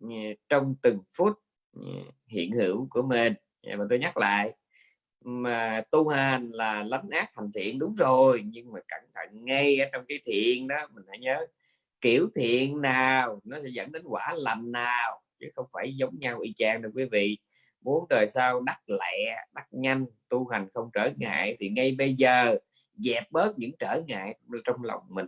à, trong từng phút hiện hữu của mình. Mà tôi nhắc lại, mà tu hành là lánh ác thành thiện đúng rồi, nhưng mà cẩn thận ngay ở trong cái thiện đó, mình hãy nhớ, kiểu thiện nào nó sẽ dẫn đến quả lành nào, chứ không phải giống nhau y chang đâu quý vị. Muốn đời sau đắc lẹ, đắc nhanh, tu hành không trở ngại thì ngay bây giờ dẹp bớt những trở ngại trong lòng mình.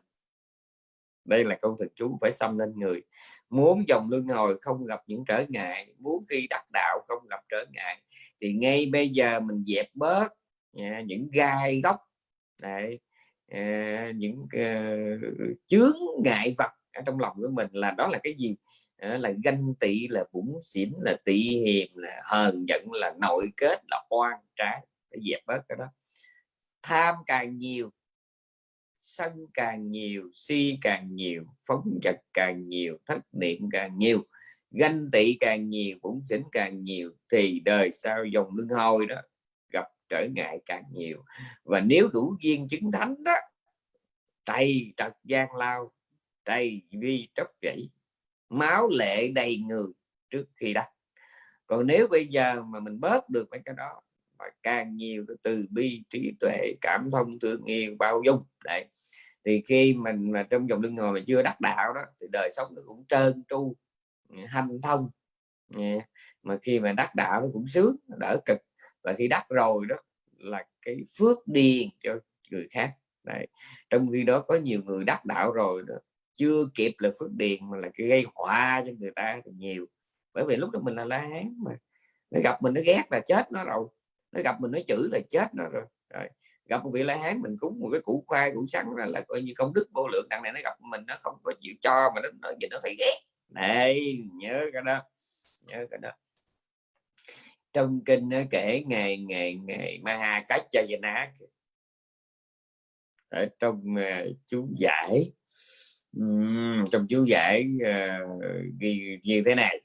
Đây là câu thần chú phải xâm lên người muốn dòng luân hồi không gặp những trở ngại muốn khi đắc đạo không gặp trở ngại thì ngay bây giờ mình dẹp bớt à, những gai góc Đấy, à, những ờ, chướng ngại vật ở trong lòng của mình là đó là cái gì? À, là ganh tị là bụng xỉn là tị hiềm là hờn giận là nội kết là oan trái. Để dẹp bớt cái đó. Tham càng nhiều sân càng nhiều, si càng nhiều phóng vật càng nhiều, thất niệm càng nhiều, ganh tị càng nhiều cũng xỉn càng nhiều, thì đời sau dòng lưng hôi đó gặp trở ngại càng nhiều. Và nếu đủ duyên chứng thánh đó tay trật gian lao tay vi tróc chảy máu lệ đầy người trước khi đắc. Còn nếu bây giờ mà mình bớt được mấy cái đó mà càng nhiều cái từ bi trí tuệ cảm thông thương yêu bao dung. Đấy. Thì khi mình mà trong dòng luân hồi mà chưa đắc đạo đó thì đời sống nó cũng trơn tru hanh thông. Mà khi mà đắc đạo nó cũng sướng đỡ cực. Và khi đắc rồi đó là cái phước điền cho người khác. Đấy. trong khi đó có nhiều người đắc đạo rồi đó, chưa kịp là phước điền mà là cái gây họa cho người ta nhiều. Bởi vì lúc đó mình là la hán mà nó gặp mình nó ghét là chết nó rồi nó gặp mình nó chửi là chết nó rồi, rồi. gặp một vị la hán mình cúng một cái củ khoai củ sắn là, là coi như công đức vô lượng. Đằng này nó gặp mình nó không có chịu cho mà nó nó, nó thấy ghét. Này nhớ cái đó nhớ cái đó. Trong kinh nó kể ngày ngày ngày ma cách cho ná ở trong uh, chú giải um, trong chú giải uh, ghi như thế này.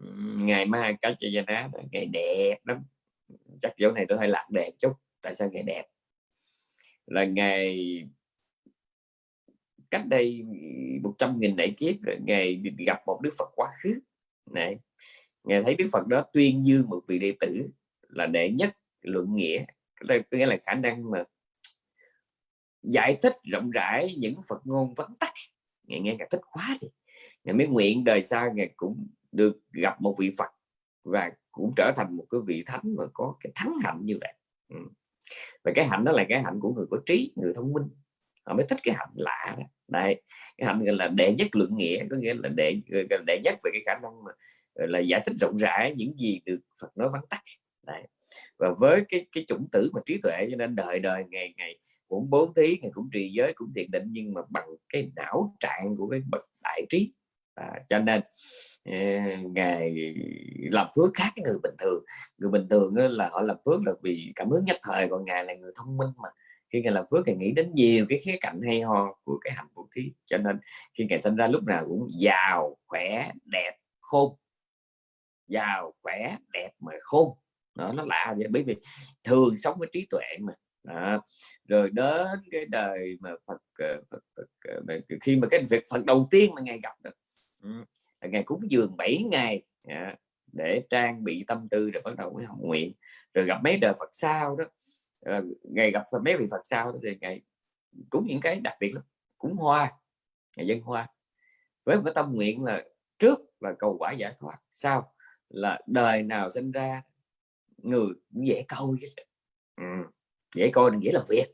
Um, ngày ma cách cho ná ngày đẹp lắm chắc chỗ này tôi hơi lạc đẹp chút, tại sao ngày đẹp? Là ngày cách đây 100 nghìn đại kiếp ngày gặp một đức Phật quá khứ. Này ngài thấy đức phật đó tuyên dương một vị đệ tử là đệ nhất luận nghĩa. Đây có nghĩa là khả năng mà giải thích rộng rãi những phật ngôn vắn tắt. Ngài nghe ngài thích quá đi. Ngài mới nguyện đời sau ngài cũng được gặp một vị phật và cũng trở thành một cái vị thánh mà có cái thắng hạnh như vậy ừ. và cái hạnh đó là cái hạnh của người có trí, người thông minh họ mới thích cái hạnh lạ đó. đây cái hạnh gọi là đệ nhất luận nghĩa, có nghĩa là đệ đệ nhất về cái khả năng mà là giải thích rộng rãi những gì được Phật nói vắn tắt Đấy. và với cái cái chủng tử mà trí tuệ cho nên đời đời ngày ngày cũng bố thí, ngày cũng trì giới, cũng thiền định nhưng mà bằng cái não trạng của cái bậc đại trí à, cho nên ngày làm phước khác cái người bình thường. Người bình thường là họ làm phước là vì cảm hứng nhất thời còn ngài là người thông minh mà. Khi ngài làm phước thì nghĩ đến nhiều cái khía cạnh hay ho của cái hạnh phúc thí cho nên khi ngài sinh ra lúc nào cũng giàu khỏe đẹp khôn. Giàu khỏe đẹp mà khôn. Đó, nó lạ vậy bởi vì thường sống với trí tuệ mà. Đó. rồi đến cái đời mà Phật, ờ, Phật, Phật, ờ, Phật khi mà cái việc Phật đầu tiên mà ngài gặp được ngày cúng dường 7 ngày à, để trang bị tâm tư rồi bắt đầu mới học nguyện. Rồi gặp mấy đời Phật sau đó à, ngày gặp mấy vị Phật sau đó thì ngày cúng những cái đặc biệt lắm cúng hoa ngày dân hoa. Với một cái tâm nguyện là trước là cầu quả giải thoát sau là đời nào sinh ra người cũng dễ câu ừ. dễ coi dễ làm việc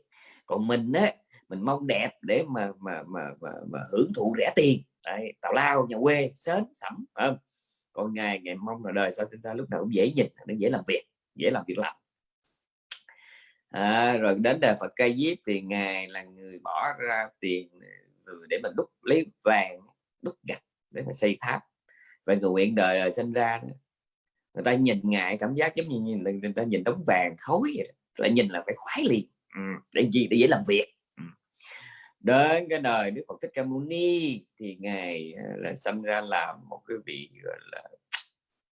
còn mình á mình mong đẹp để mà mà mà mà, mà hưởng thụ rẻ tiền. Đấy, tào lao nhà quê sến sẩm không? còn ngày ngày mong là đời sao sinh ra lúc nào cũng dễ nhìn để dễ làm việc dễ làm việc làm à, rồi đến đời Phật cây diếp thì ngài là người bỏ ra tiền à, để mình đúc lấy vàng đúc gạch để mà xây tháp và người nguyện đời sinh ra người ta nhìn ngài cảm giác giống như nhìn người ta nhìn đống vàng khối vậy lại nhìn là phải khoái liền ừ. để gì để dễ làm việc đến cái đời Đức Phật Thích Ca Mâu Ni thì ngài là sinh ra làm một cái vị gọi là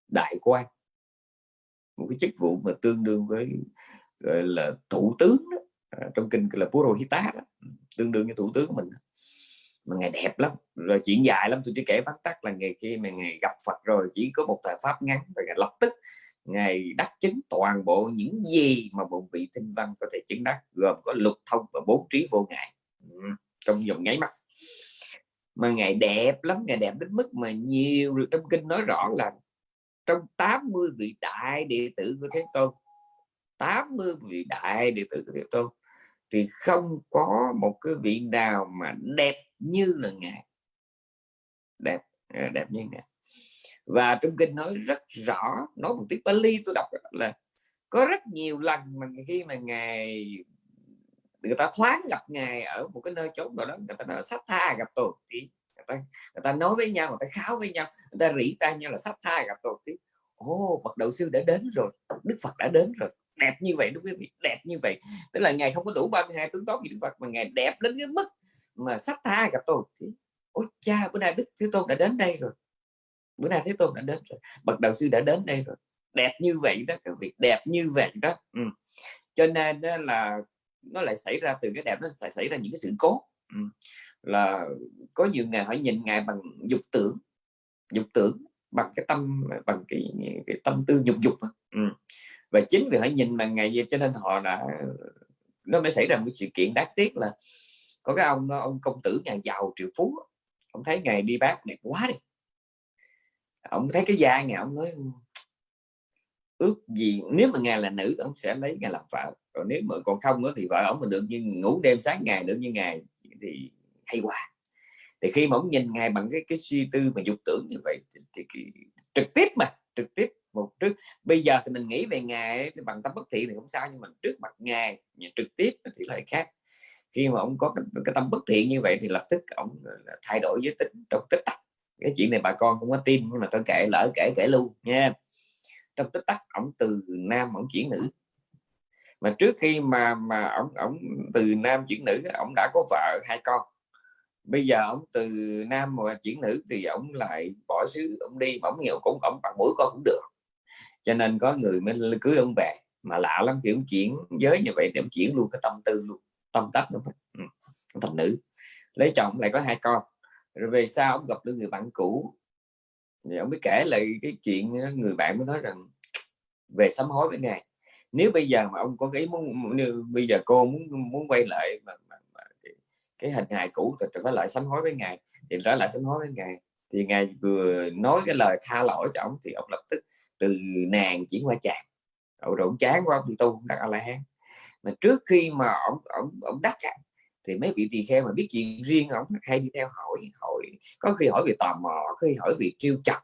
đại quan một cái chức vụ mà tương đương với gọi là thủ tướng đó. À, trong kinh là Purohita đó. Ừ, tương đương với thủ tướng của mình mà ngày đẹp lắm rồi chuyện dài lắm tôi chỉ kể vắn tắt là ngày khi mà ngày gặp Phật rồi chỉ có một thời pháp ngắn và ngày lập tức ngày đắc chứng toàn bộ những gì mà một vị tinh văn có thể chứng đắc gồm có lục thông và bốn trí vô ngại ừ trong vòng nháy mắt. Mà ngày đẹp lắm, ngày đẹp đến mức mà nhiều trong kinh nói rõ là trong 80 vị đại đệ tử của Thế Tôn 80 vị đại đệ tử của Thế Tôn, thì không có một cái vị nào mà đẹp như là ngài. Đẹp à, đẹp như ngài. Và trong kinh nói rất rõ, nói một tiếng Bali tôi đọc là có rất nhiều lần mà khi mà ngài người ta thoáng gặp ngài ở một cái nơi chốn nào đó người ta nói sắp tha gặp tổ thì người ta, người ta nói với nhau người ta kháo với nhau người ta rỉ tay nhau là sắp tha gặp tổ tí. Ô bậc đạo sư đã đến rồi đức phật đã đến rồi. Đẹp như vậy đúng quý vị đẹp như vậy. Tức là ngài không có đủ 32 tướng tốt gì đức phật mà ngài đẹp đến cái mức mà sắp tha gặp tôi thì ôi cha bữa nay đức thế tôn đã đến đây rồi. Bữa nay thế tôn đã đến rồi bậc đạo sư đã đến đây rồi. Đẹp như vậy đó cái việc đẹp như vậy đó. Ừ. cho nên đó là nó lại xảy ra từ cái đẹp nó phải xảy ra những cái sự cố ừ. là có nhiều ngày họ nhìn ngài bằng dục tưởng dục tưởng bằng cái tâm bằng cái, cái tâm tư dục dục ừ. và chính vì họ nhìn bằng ngày vậy cho nên họ đã nó mới xảy ra một sự kiện đáng tiếc là có cái ông ông công tử nhà giàu triệu phú ông thấy ngày đi bác đẹp quá đi ông thấy cái da ngày ông nói ước gì nếu mà ngài là nữ ông sẽ lấy ngài làm vợ còn nếu mà còn không nữa thì vợ ông mình được như ngủ đêm sáng ngày được như ngày thì hay quá. Thì khi mà ông nhìn ngài bằng cái cái suy tư mà dục tưởng như vậy thì, thì, thì trực tiếp mà trực tiếp một trước. Bây giờ thì mình nghĩ về ngài bằng tâm bất thiện thì không sao nhưng mà trước mặt ngài trực tiếp thì lại khác. Khi mà ông có cái, cái tâm bất thiện như vậy thì lập tức ông ờ, thay đổi giới tính trong tích tắc. Cái chuyện này bà con không có tin nhưng mà tôi kể lỡ kể kể luôn nha. Trong tích tắc ông từ nam ông chuyển nữ mà trước khi mà mà ông ông từ nam chuyển nữ, ông đã có vợ hai con. Bây giờ ông từ nam mà chuyển nữ thì ông lại bỏ xứ, ông đi, mà ông nhiều cũng, ông bằng mũi con cũng được. Cho nên có người mới cưới ông về, mà lạ lắm, kiểu chuyển giới như vậy để ông chuyển luôn cái tâm tư luôn, tâm tách luôn. Ừ, thành nữ. Lấy chồng lại có hai con. Rồi về sau ông gặp được người bạn cũ. Thì ông mới kể lại cái chuyện, người bạn mới nói rằng, về sám hối với ngài nếu bây giờ mà ông có cái muốn bây giờ cô muốn muốn quay lại mà, mà, mà cái hình hài cũ thì trở lại sám hối với ngài thì trở lại sám hối với ngài. Thì ngài vừa nói cái lời tha lỗi cho ông thì ông lập tức từ nàng chuyển qua chàng. Rồi ông chán quá ông tu đặt a la hán mà trước khi mà ông ông ông đắc thì mấy vị tỳ kheo mà biết chuyện riêng ông hay đi theo hỏi hỏi có khi hỏi về tò mò có khi hỏi về trêu chọc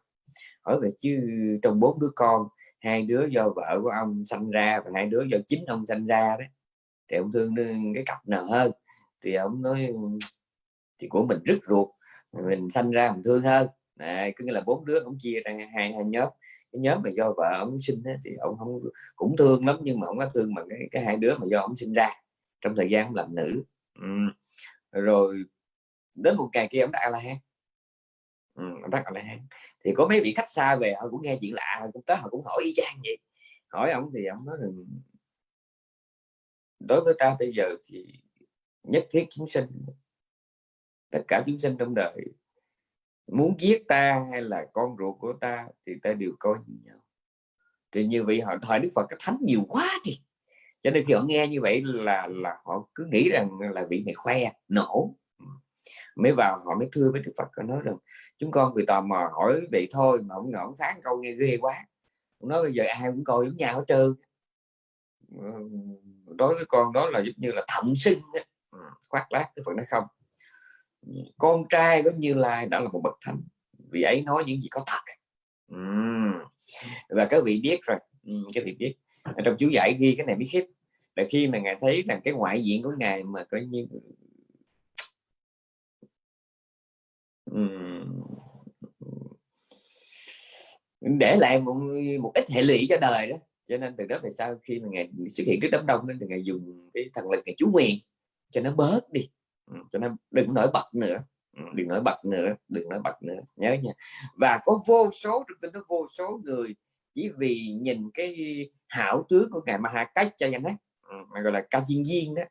hỏi về chứ trong bốn đứa con hai đứa do vợ của ông sanh ra và hai đứa do chính ông sanh ra đấy. Thì ông thương cái cặp nào hơn. Thì ông nói thì của mình rất ruột mình sanh ra mình thương hơn. Này cứ nghĩa là bốn đứa ông chia ra hai hai nhóm. Cái nhóm mà do vợ ông sinh ấy, thì ông không cũng thương lắm nhưng mà ông có thương bằng cái, cái hai đứa mà do ông sinh ra trong thời gian ông làm nữ. Ừ. rồi đến một ngày kia ông đã la hán ừ, đắc la hán thì có mấy vị khách xa về họ cũng nghe chuyện lạ họ cũng tới họ cũng hỏi y chang vậy. Hỏi ông thì ông nói rằng đối với ta bây giờ thì nhất thiết chúng sinh tất cả chúng sinh trong đời muốn giết ta hay là con ruột của ta thì ta đều coi như nhau. Thì như vậy họ thời đức phật cái thánh nhiều quá thì cho nên khi họ nghe như vậy là là họ cứ nghĩ rằng là vị này khoe nổ mới vào họ mới thưa với đức phật, họ nói rằng chúng con vì tò mò hỏi vậy thôi mà ông ngọn phán câu nghe ghê quá. Ông nói bây giờ ai cũng coi giống nhau hết trơn. Đối với con đó là giống như là thậm sinh khoác lác đức phật nói không. Con trai giống như lai đã là một bậc thánh vì ấy nói những gì có thật. Và các vị biết rồi. Các vị biết. Trong chú giải ghi cái này biết khiếp là khi mà ngài thấy rằng cái ngoại diện của ngài mà coi như uhm, để lại một, một ít hệ lụy cho đời đó. Cho nên từ đó về sau khi mà ngài xuất hiện trước đám đông nên thì ngài dùng cái thần lực ngày chú quyền cho nó bớt đi. Cho nên đừng nổi bật nữa. Đừng nổi bật nữa đừng nổi bật nữa. Nhớ nha. Và có vô số trong tin nó vô số người chỉ vì nhìn cái hảo tướng của ngài Maha Cách cho anh ấy mà gọi là ca chiên viên đó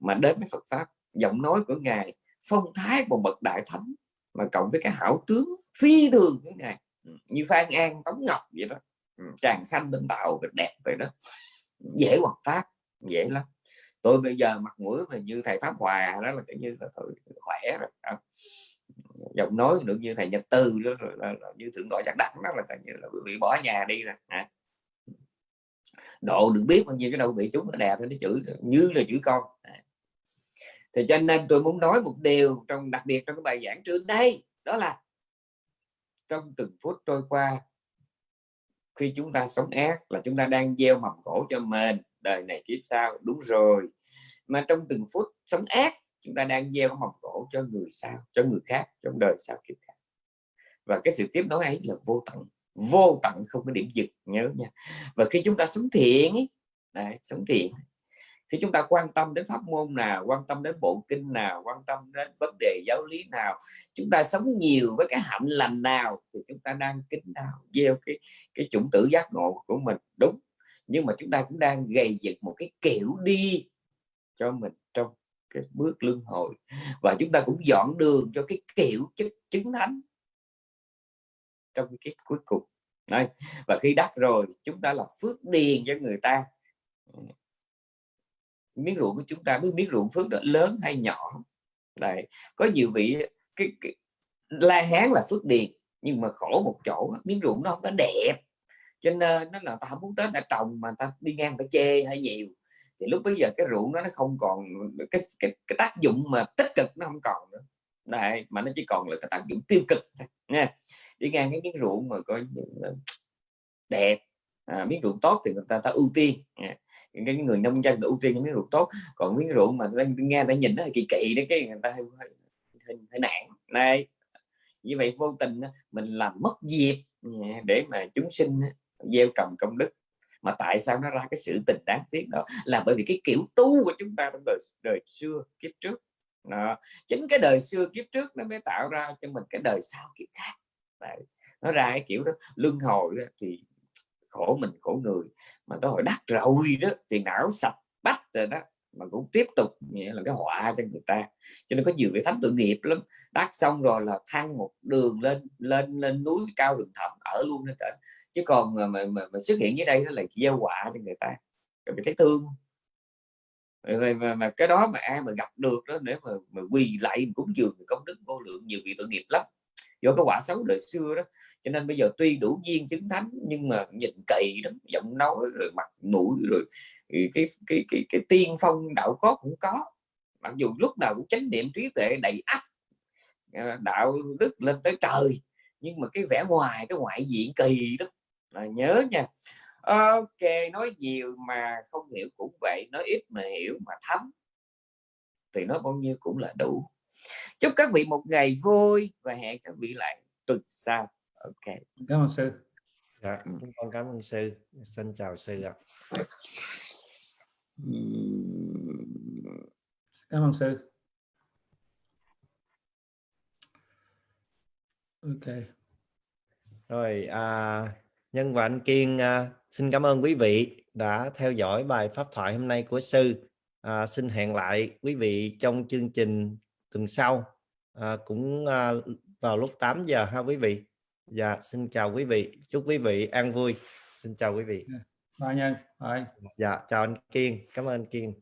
mà đến với Phật pháp giọng nói của ngài phong thái của bậc đại thánh mà cộng với cái hảo tướng phi thường như này. Ừ, như Phan An Tống Ngọc vậy đó. Ừ, Tràng xanh bên tạo đẹp vậy đó. Dễ hoàn pháp dễ lắm. Tôi bây giờ mặt mũi mà như thầy pháp hòa đó là kiểu như là tôi khỏe rồi giọng nói được như thầy nhật tư đó là, là, là như thượng đội chắc đẳng đó là như là bị bỏ nhà đi rồi à. độ được biết bao nhiêu cái đâu bị chúng nó đẹp nó chữ như là chữ con à thì cho nên tôi muốn nói một điều trong đặc biệt trong cái bài giảng trước đây đó là trong từng phút trôi qua khi chúng ta sống ác là chúng ta đang gieo mầm khổ cho mình đời này kiếp sau đúng rồi. Mà trong từng phút sống ác chúng ta đang gieo mầm khổ cho người sau cho người khác trong đời sau kiếp khác. Và cái sự tiếp nối ấy là vô tận vô tận không có điểm dừng nhớ nha. Và khi chúng ta sống thiện ấy, đấy, sống thiện khi chúng ta quan tâm đến pháp môn nào, quan tâm đến bộ kinh nào, quan tâm đến vấn đề giáo lý nào, chúng ta sống nhiều với cái hạnh lành nào thì chúng ta đang kính nào gieo cái cái chủng tử giác ngộ của mình. Đúng, nhưng mà chúng ta cũng đang gầy dựng một cái kiểu đi cho mình trong cái bước luân hồi. Và chúng ta cũng dọn đường cho cái kiểu chức chứng thánh trong cái kiếp cuối cùng. Đấy. và khi đắc rồi, chúng ta là phước điền cho người ta miếng ruộng của chúng ta biết miếng ruộng phước đó lớn hay nhỏ. Đấy. có nhiều vị cái, cái la hán là phước điền nhưng mà khổ một chỗ miếng ruộng nó không có đẹp. Cho nên nó là ta không muốn tới đã trồng mà ta đi ngang phải chê hay nhiều. Thì lúc bây giờ cái ruộng đó nó không còn cái cái, cái tác dụng mà tích cực nó không còn nữa. Đấy, mà nó chỉ còn là cái tác dụng tiêu cực nha đi ngang cái miếng ruộng mà coi đẹp à, miếng ruộng tốt thì người ta ta ưu tiên. À, cái người nông dân ưu tiên miếng ruộng tốt. Còn miếng ruộng mà nghe ta nhìn nó kỳ kỳ đấy cái người ta hơi, hơi, hơi, hơi nản. Này như vậy vô tình mình làm mất dịp ừ, để mà chúng sinh gieo trồng công đức. Mà tại sao nó ra cái sự tình đáng tiếc đó? Là bởi vì cái kiểu tu của chúng ta trong đời, đời xưa kiếp trước. Đó. chính cái đời xưa kiếp trước nó mới tạo ra cho mình cái đời sau kiếp khác. Đấy. nó ra cái kiểu đó. Luân hồi đó, thì khổ mình khổ người mà cái hồi đắc rồi đó thì não sạch bắt rồi đó mà cũng tiếp tục nghĩa là cái họa cho người ta. Cho nên có nhiều cái thánh tội nghiệp lắm. Đắc xong rồi là thăng một đường lên lên lên núi cao đường thẳm ở luôn lên trên. Chứ còn mà, mà, mà, mà xuất hiện dưới đây nó là gieo họa cho người ta. Mình thấy thương mà, mà, mà cái đó mà ai mà gặp được đó để mà, mà quỳ lại cúng dường công đức vô lượng nhiều vị tội nghiệp lắm do cái quả xấu đời xưa đó. Cho nên bây giờ tuy đủ duyên chứng thánh nhưng mà nhìn kỳ lắm giọng nói rồi mặt mũi rồi cái cái cái cái, cái tiên phong đạo có cũng có. Mặc dù lúc nào cũng chánh niệm trí tuệ đầy ắp à, đạo đức lên tới trời nhưng mà cái vẻ ngoài cái ngoại diện kỳ đó là nhớ nha. Ok nói nhiều mà không hiểu cũng vậy nói ít mà hiểu mà thấm. Thì nói bao nhiêu cũng là đủ chúc các vị một ngày vui và hẹn các vị lại tuần sau. Ok. Cảm ơn sư. Dạ ừ. con cảm ơn sư. Xin chào sư ạ. Cảm ơn sư. Ok. Rồi à, nhân và anh kiên à, xin cảm ơn quý vị đã theo dõi bài pháp thoại hôm nay của sư. À, xin hẹn lại quý vị trong chương trình tuần sau à, cũng à, vào lúc 8 giờ ha quý vị. Dạ xin chào quý vị chúc quý vị an vui. Xin chào quý vị. Ba nhân dạ chào anh kiên cảm ơn anh kiên